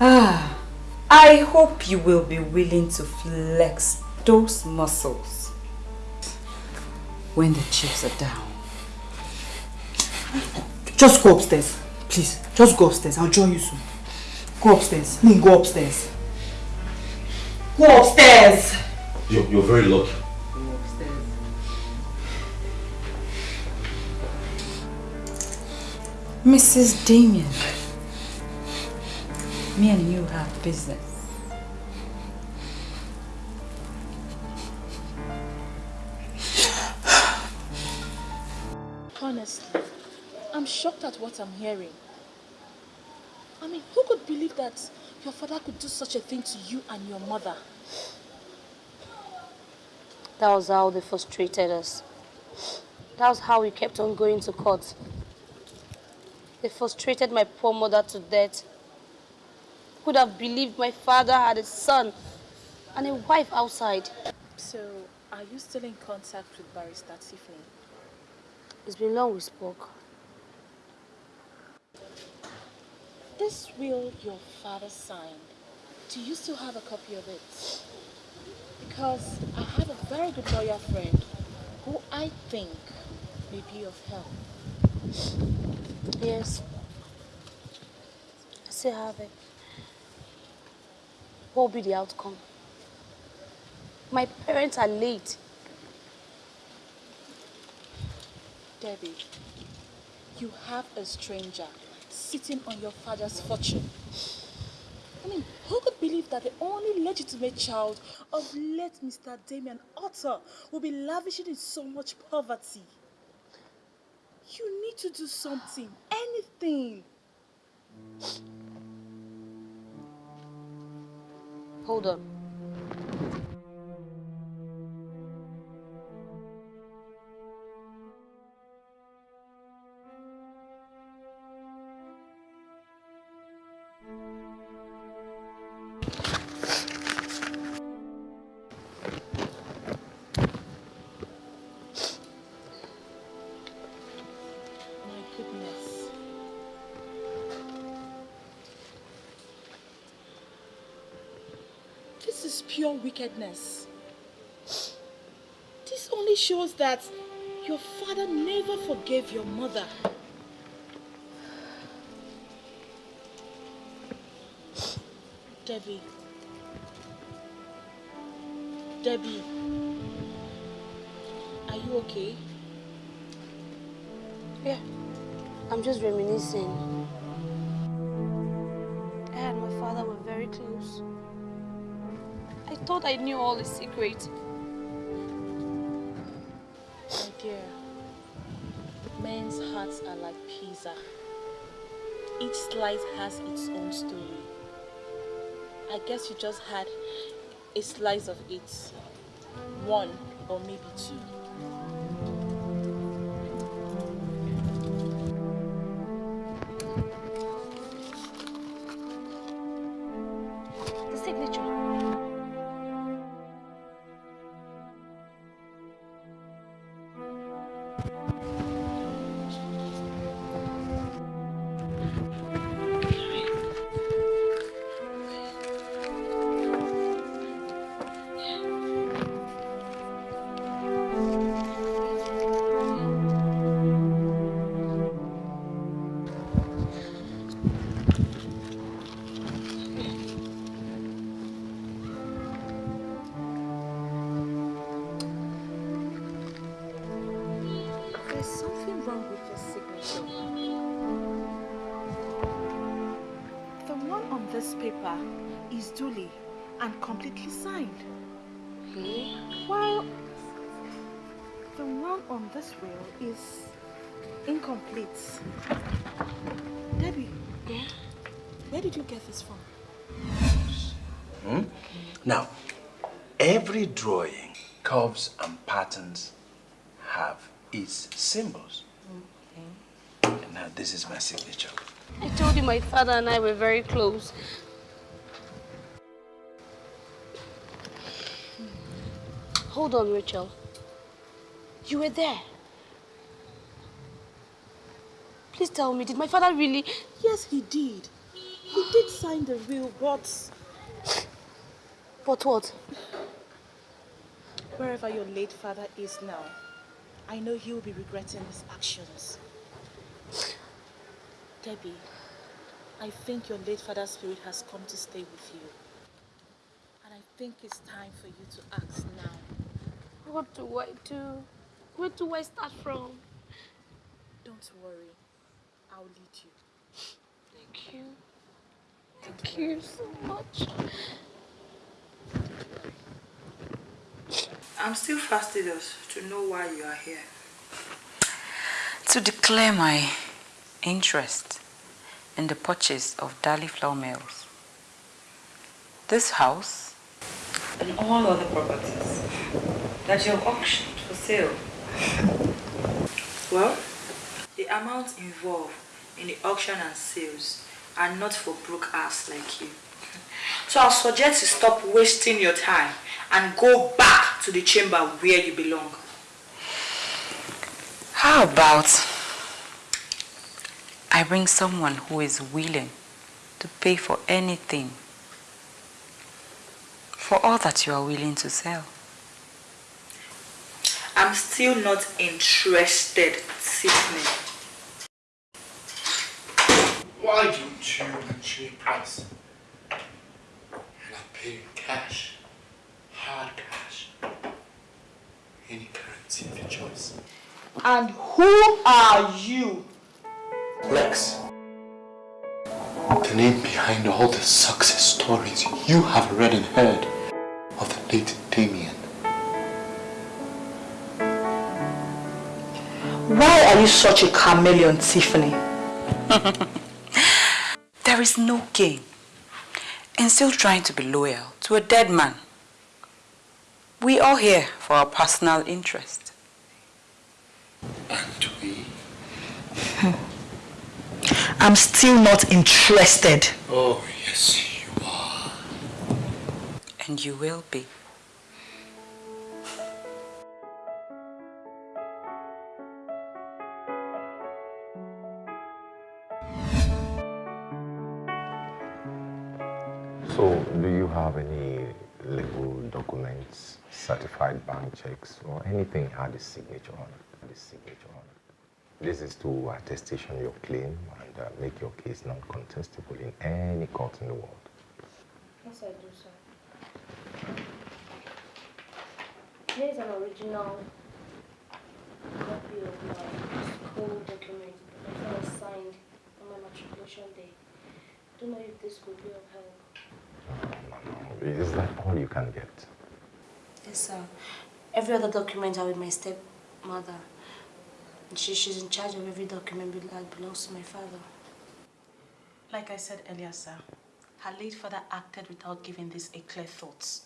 Ah, I hope you will be willing to flex those muscles when the chips are down. Just go upstairs. Please, just go upstairs. I'll join you soon. Go upstairs. Link, go upstairs. Go upstairs! You're, you're very lucky. Mrs. Damien, me and you have business. Honestly, I'm shocked at what I'm hearing. I mean, who could believe that your father could do such a thing to you and your mother? That was how they frustrated us. That was how we kept on going to court. They frustrated my poor mother to death. Who'd have believed my father had a son and a wife outside. So, are you still in contact with Barrister Tiffany? It's been long we spoke. This will your father signed. Do you still have a copy of it? Because I have a very good lawyer friend who I think may be of help. Yes. I still have it. What will be the outcome? My parents are late. Debbie, you have a stranger sitting on your father's fortune. I mean, who could believe that the only legitimate child of late Mr. Damien Otter will be lavishing in so much poverty? You need to do something, anything. Hold on. Wickedness. This only shows that your father never forgave your mother. Debbie. Debbie. Are you okay? Yeah. I'm just reminiscing. I and my father were very close. I thought I knew all his secrets. My dear, men's hearts are like pizza. Each slice has its own story. I guess you just had a slice of it. One or maybe two. My father and I were very close. Hold on, Rachel. You were there. Please tell me, did my father really... Yes, he did. He did sign the will, but... But what? Wherever your late father is now, I know he will be regretting his actions. Debbie, I think your late father's spirit has come to stay with you. And I think it's time for you to act now. What do I do? Where do I start from? Don't worry. I'll lead you. Thank you. Thank you so much. I'm still fastidious to know why you are here. To declare my interest in the purchase of Dali Flour Mills. This house and all other properties that you have auctioned for sale. Well, the amounts involved in the auction and sales are not for broke ass like you. So I'll suggest you stop wasting your time and go back to the chamber where you belong. How about I bring someone who is willing to pay for anything for all that you are willing to sell? I'm still not interested, Sydney. Why don't you mention a price? And I'll pay in cash. Hard cash. Any currency of your choice. And who are you? Lex. The name behind all the success stories you have read and heard of the late Damien. Why are you such a chameleon, Tiffany? There is no gain in still trying to be loyal to a dead man. We are here for our personal interest. And we... I'm still not interested. Oh, yes, you are. And you will be. So, do you have any legal documents, certified bank checks, or anything had a signature on it? The signature on it. This is to attestation your claim and uh, make your case non-contestable in any court in the world. Yes, I do, sir. Here is an original copy of my school document that was signed on my matriculation day. I Don't know if this could be of help. No, no, no. Is that all you can get? Yes, sir. Every other document are with my stepmother. She, she's in charge of every document that belongs to my father. Like I said earlier, sir, her late father acted without giving this a clear thought.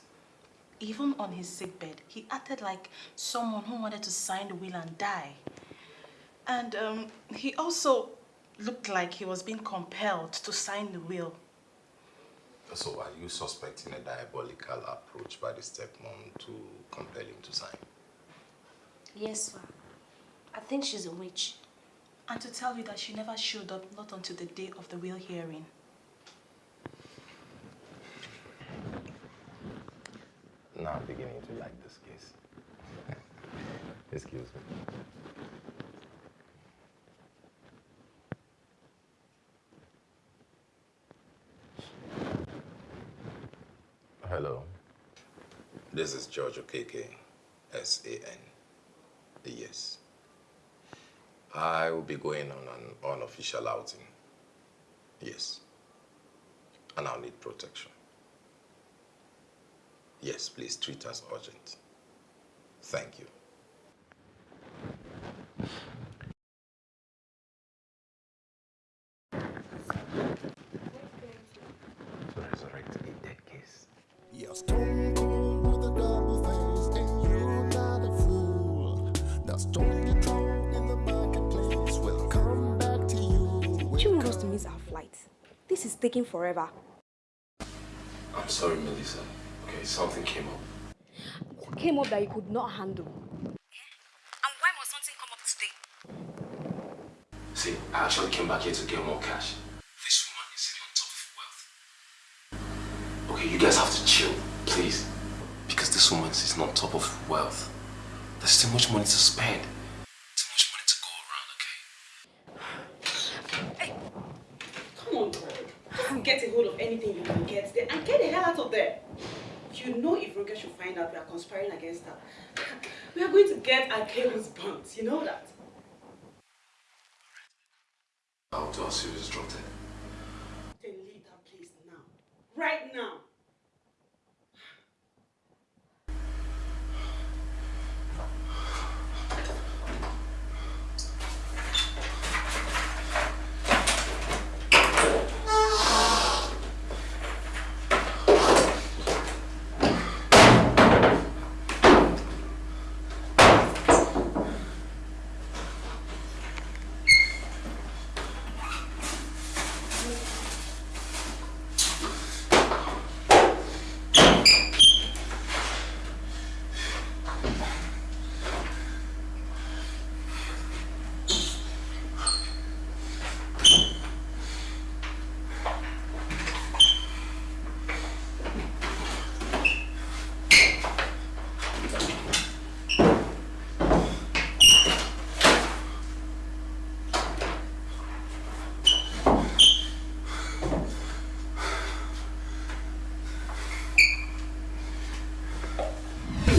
Even on his sickbed, he acted like someone who wanted to sign the will and die. And um, he also looked like he was being compelled to sign the will. So are you suspecting a diabolical approach by the stepmom to compel him to sign? Yes, sir. I think she's a witch. And to tell you that she never showed up, not until the day of the will hearing. Now I'm beginning to like this case. Excuse me. Hello. This is George Okeke, S-A-N. Yes. I will be going on an unofficial outing. Yes. And I'll need protection. Yes, please treat us urgent. Thank you. Forever. I'm sorry, Melissa. Okay, something came up. What came up that you could not handle? And why must something come up today? See, I actually came back here to get more cash. This woman is sitting on top of wealth. Okay, you guys have to chill, please. Because this woman is sitting on top of wealth. There's too much money to spend. Too much money to go around, okay? Come on, girl. Just get a anything you can get there and get the hell out of there. You know if Roger should find out we are conspiring against her, we are going to get our cables burnt. You know that? Do a serious drop there. Then leave that place now. Right now.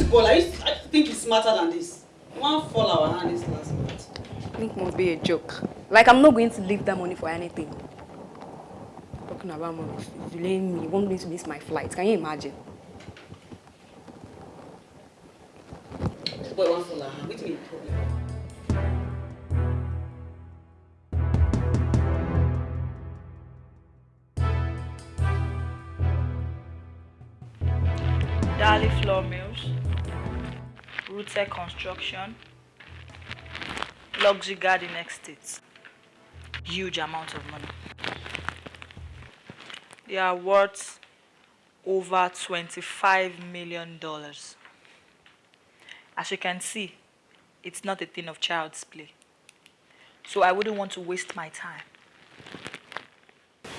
Ball, I, used, I think he's smarter than this. One fall our hand this last month. Link must be a joke. Like I'm not going to leave that money for anything. Talking about money, delaying me, you want me to miss my flight. Can you imagine? This boy one fall our hand. Which mean problem? Dali Flour Mills, Rooted Construction, Luxury Garden Estates. Huge amount of money. They are worth over $25 million. As you can see, it's not a thing of child's play. So I wouldn't want to waste my time. I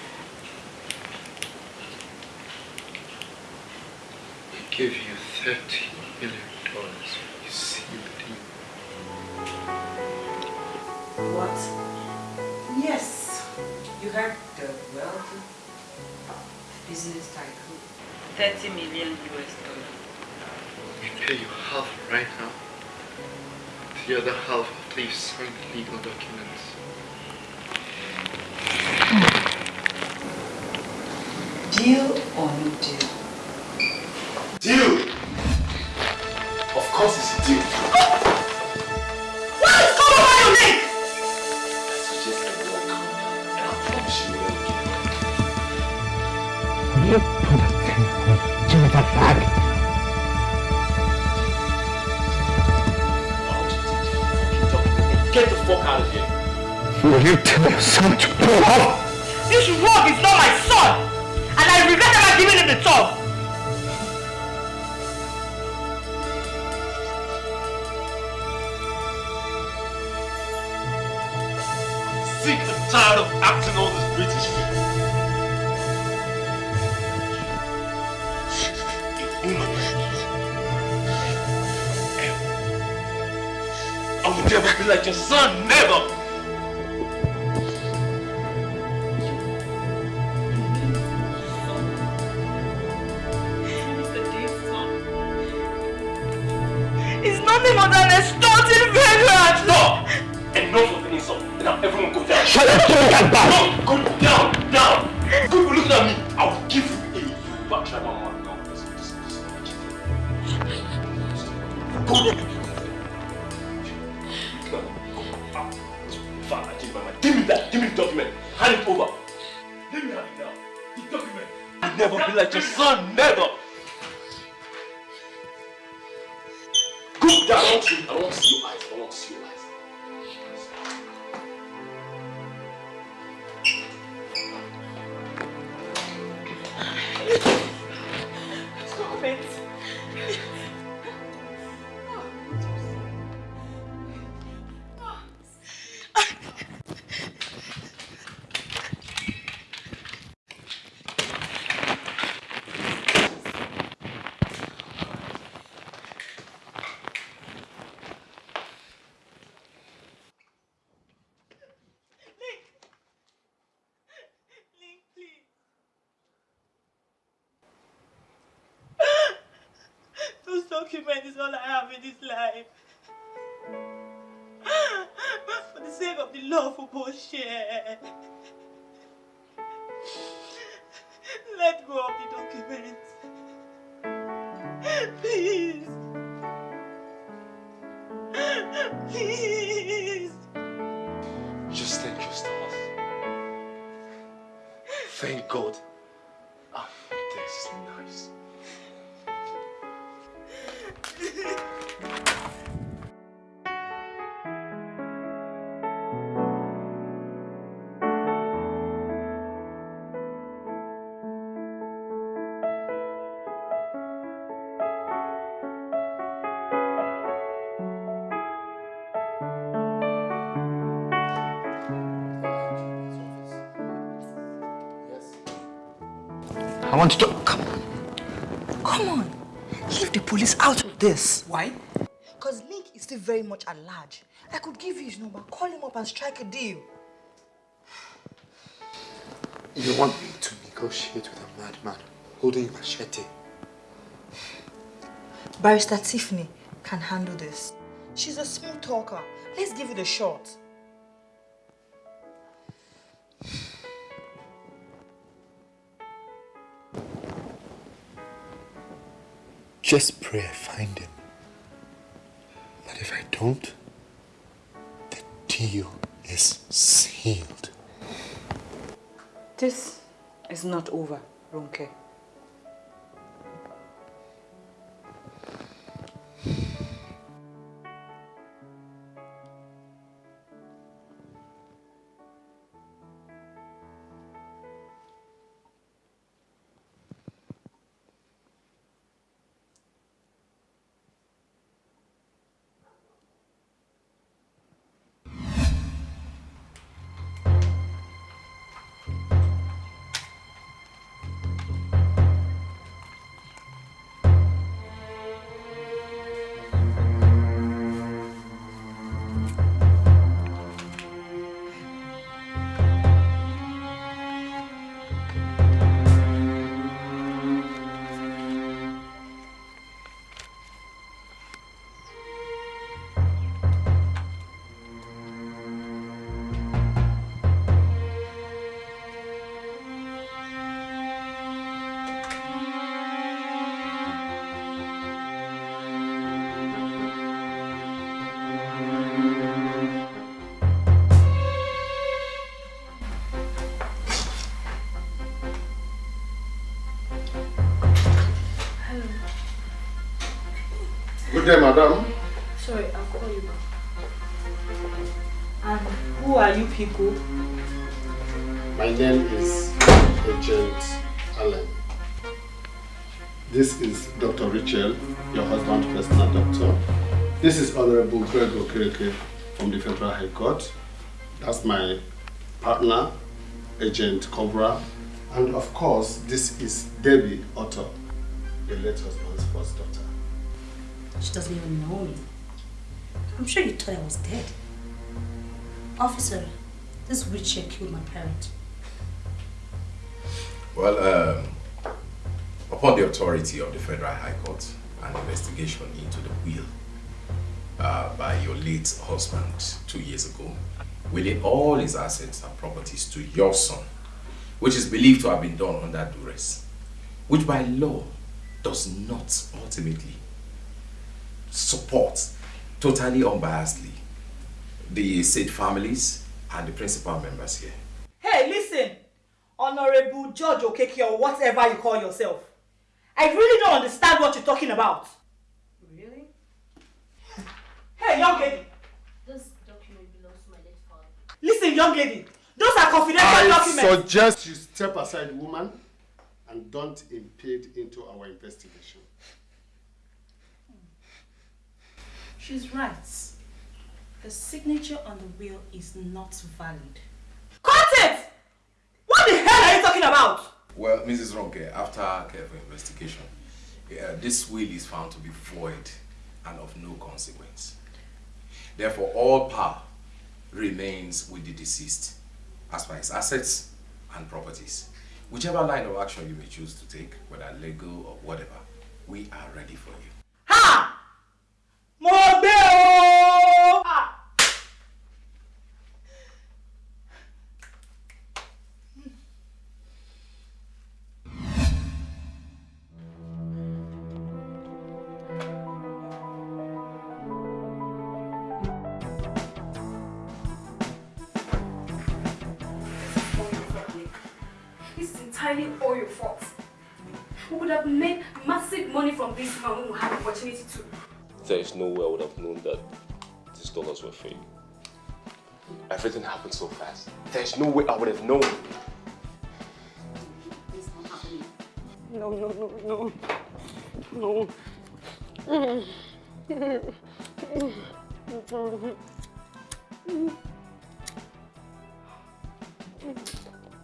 give you thirty million What? Yes. You heard the wealth business tycoon. 30 million US dollars. We pay you half right now. The other half after you sign the legal documents. Deal or no deal? Deal! Of course it's a deal. You put a thing on Jonathan Flag. Get the fuck out of here. Will you tell your son to pull off? This rug is not my son! And I regret ever giving him the top! Sick and tired of acting all I never be like your son, never! It's nothing more than a stunted vagrant! Stop! Enough of an insult. Now everyone go down. Shut up, Jonathan Flag! No, go down, down! Documents is all I have in this life. For the sake of the love we both share. Let go of the documents. Please. Please. Want to talk. Come on. Come on. Leave the police out of this. Why? Because Link is still very much at large. I could give you his number, call him up and strike a deal. You want me to negotiate with a madman holding a machete? Barrister Tiffany can handle this. She's a smooth talker. Let's give it a shot. Just pray I find him. But if I don't, the deal is sealed. This is not over, Ronke. Day, madam. Sorry, I'll call you back. And who are you people? My name is Agent Allen. This is Dr. Richel, your husband's personal doctor. This is Honorable Greg Okereke from the Federal High Court. That's my partner, Agent Cobra. And of course, this is Debbie Otto, the late husband's first daughter. She doesn't even know me. I'm sure you thought I was dead. Officer, this Richard killed my parent. Well, um, upon the authority of the Federal High Court, an investigation into the will uh, by your late husband two years ago, willing all his assets and properties to your son, which is believed to have been done under duress, which by law does not ultimately support totally unbiasedly the said families and the principal members here. Hey, listen, Honorable Judge Okeke or whatever you call yourself. I really don't understand what you're talking about. Really? Hey, young lady. This document belongs to my late father. Listen, young lady. Those are confidential I documents. suggest you step aside, woman, and don't impede into our investigation. She's right. The signature on the will is not valid. Cut it! What the hell are you talking about? Well, Mrs. Ronke, after careful investigation, uh, this will is found to be void and of no consequence. Therefore, all power remains with the deceased as far as assets and properties. Whichever line of action you may choose to take, whether legal or whatever, we are ready for you. Mo Modelo! Dollars were fake. Everything happened so fast. There's no way I would have known. No, no, no, no. No.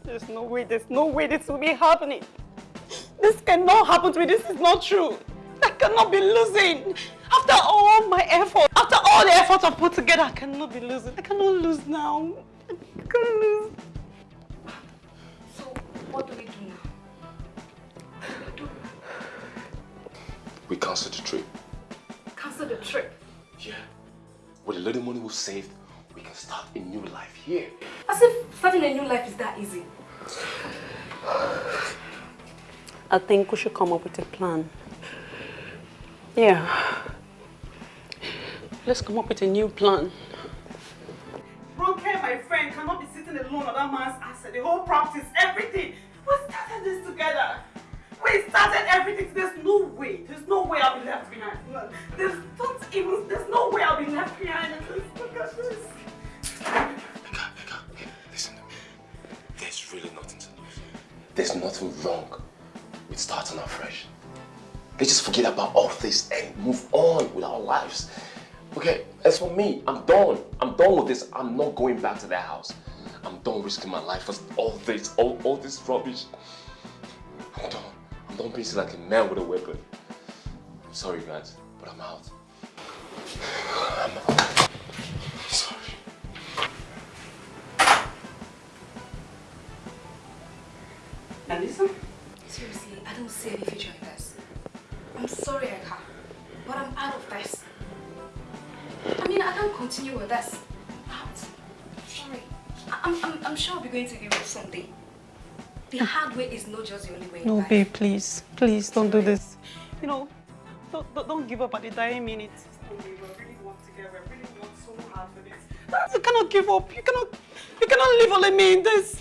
There's no way, there's no way this will be happening. This cannot happen to me. This is not true. I cannot be losing. After all my effort, after all the effort I've put together, I cannot be losing. I cannot lose now. I can't lose. So, what do we do now? We cancel the trip. cancel the trip. Yeah. With the little money we saved, we can start a new life here. As if starting a new life is that easy. I think we should come up with a plan. Yeah. Let's come up with a new plan. Ronke, my friend, cannot be sitting alone on that man's asset. The whole practice, everything. We started this together. We started everything. There's no way. There's no way I'll be left behind. There's not even. There's no way I'll be left behind. Look at this. Listen to me. There's really nothing to lose. There's nothing wrong with starting afresh. Let's just forget about all this and move on with our lives. Okay, as for me, I'm done. I'm done with this. I'm not going back to that house. I'm done risking my life for all this, all, all this rubbish. I'm done. I'm done being like a man with a weapon. I'm sorry, guys, but I'm out. I'm out. I'm sorry. Alisa? Seriously, I don't see any future in this. I'm sorry, Eka, but I'm out of this. I mean, I can't continue with this. Out. Sorry. I- I'm, I'm, I'm sure I'll be going to Europe someday. The hmm. hard way is not just the only way No, babe, please. Please, don't do this. You know, don't, don't, don't give up at the dying minute. We really work together. We really work so hard for this. You cannot give up. You cannot, you cannot leave only me in this.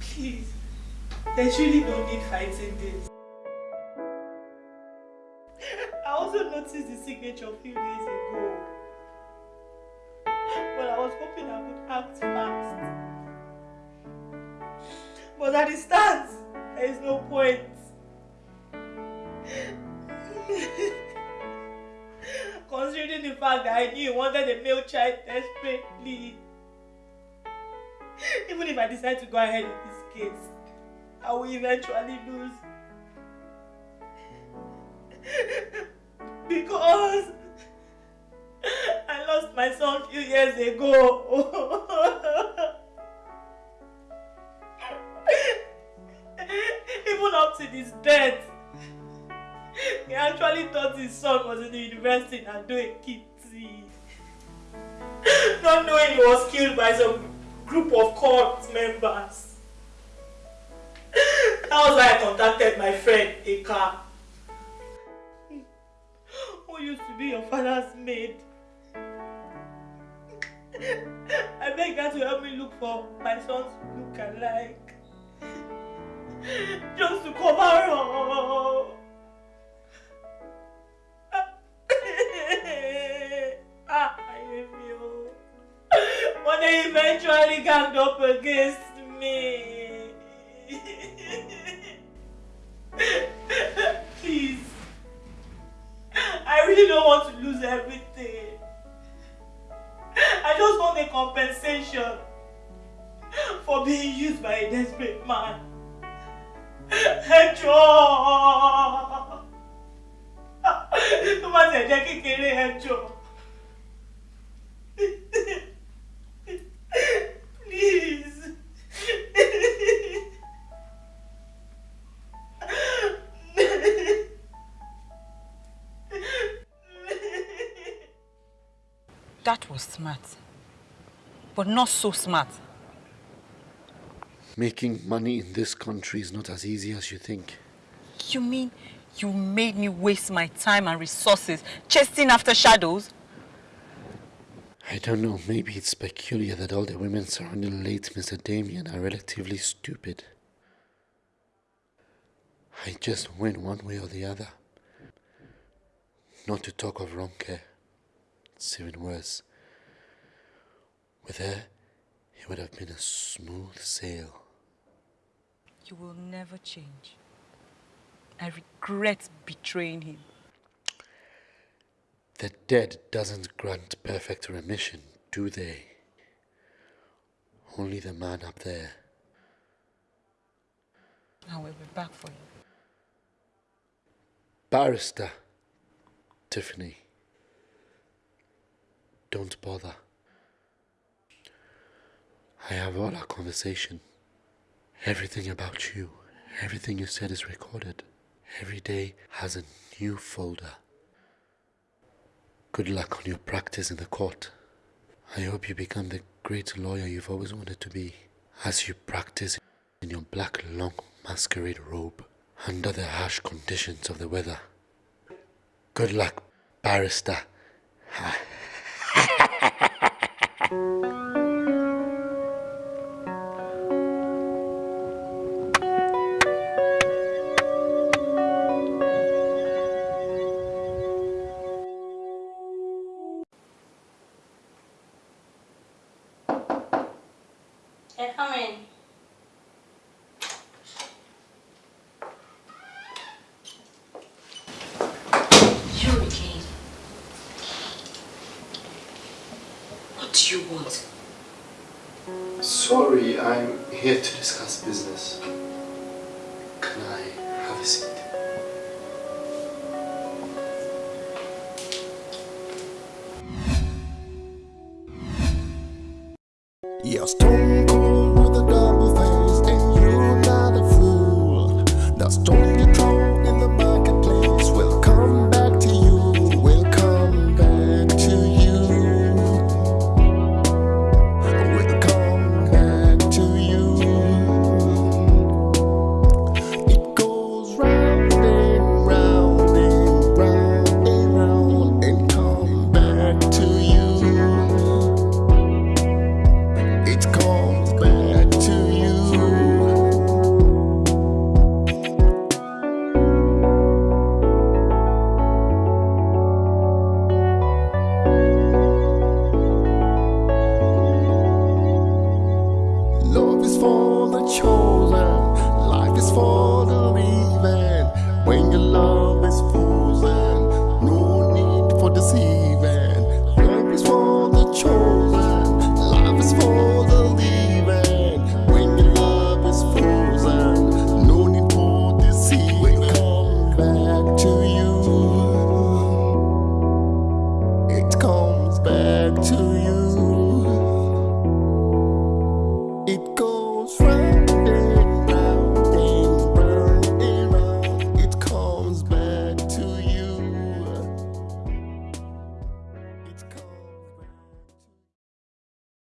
Please. There's really no need fighting this. I also noticed the signature a few days ago. But I was hoping I would act fast. But at the start, there is no point. Considering the fact that I knew you wanted a male child desperately. Even if I decide to go ahead with this case, I will eventually lose. because I lost my son a few years ago. Even up to his death, he actually thought his son was in the university and doing kitty. Not knowing he was killed by some group of cult members. That was why I contacted my friend Eka, who used to be your father's maid. I begged her to help me look for my son's look-alike. Just to cover up. ah. But they eventually ganged up against me. Please. I really don't want to lose everything. I just want a compensation for being used by a desperate man. Ẹjọ́! Tó bá tẹ̀ jẹ́ kékeré ẹjọ́. Please. That was smart. But not so smart. Making money in this country is not as easy as you think. You mean you made me waste my time and resources chasing after shadows? I don't know, maybe it's peculiar that all the women surrounding late Mr. Damien are relatively stupid. I just went one way or the other. Not to talk of care. It's even worse. With her, it would have been a smooth sail. You will never change. I regret betraying him. The dead doesn't grant perfect remission, do they? Only the man up there. I will be back for you. Barrister, Tiffany. Don't bother. I have all our conversation. Everything about you, everything you said is recorded. Every day has a new folder. Good luck on your practice in the court. I hope you become the great lawyer you've always wanted to be as you practice in your black long masquerade robe under the harsh conditions of the weather. Good luck, barrister.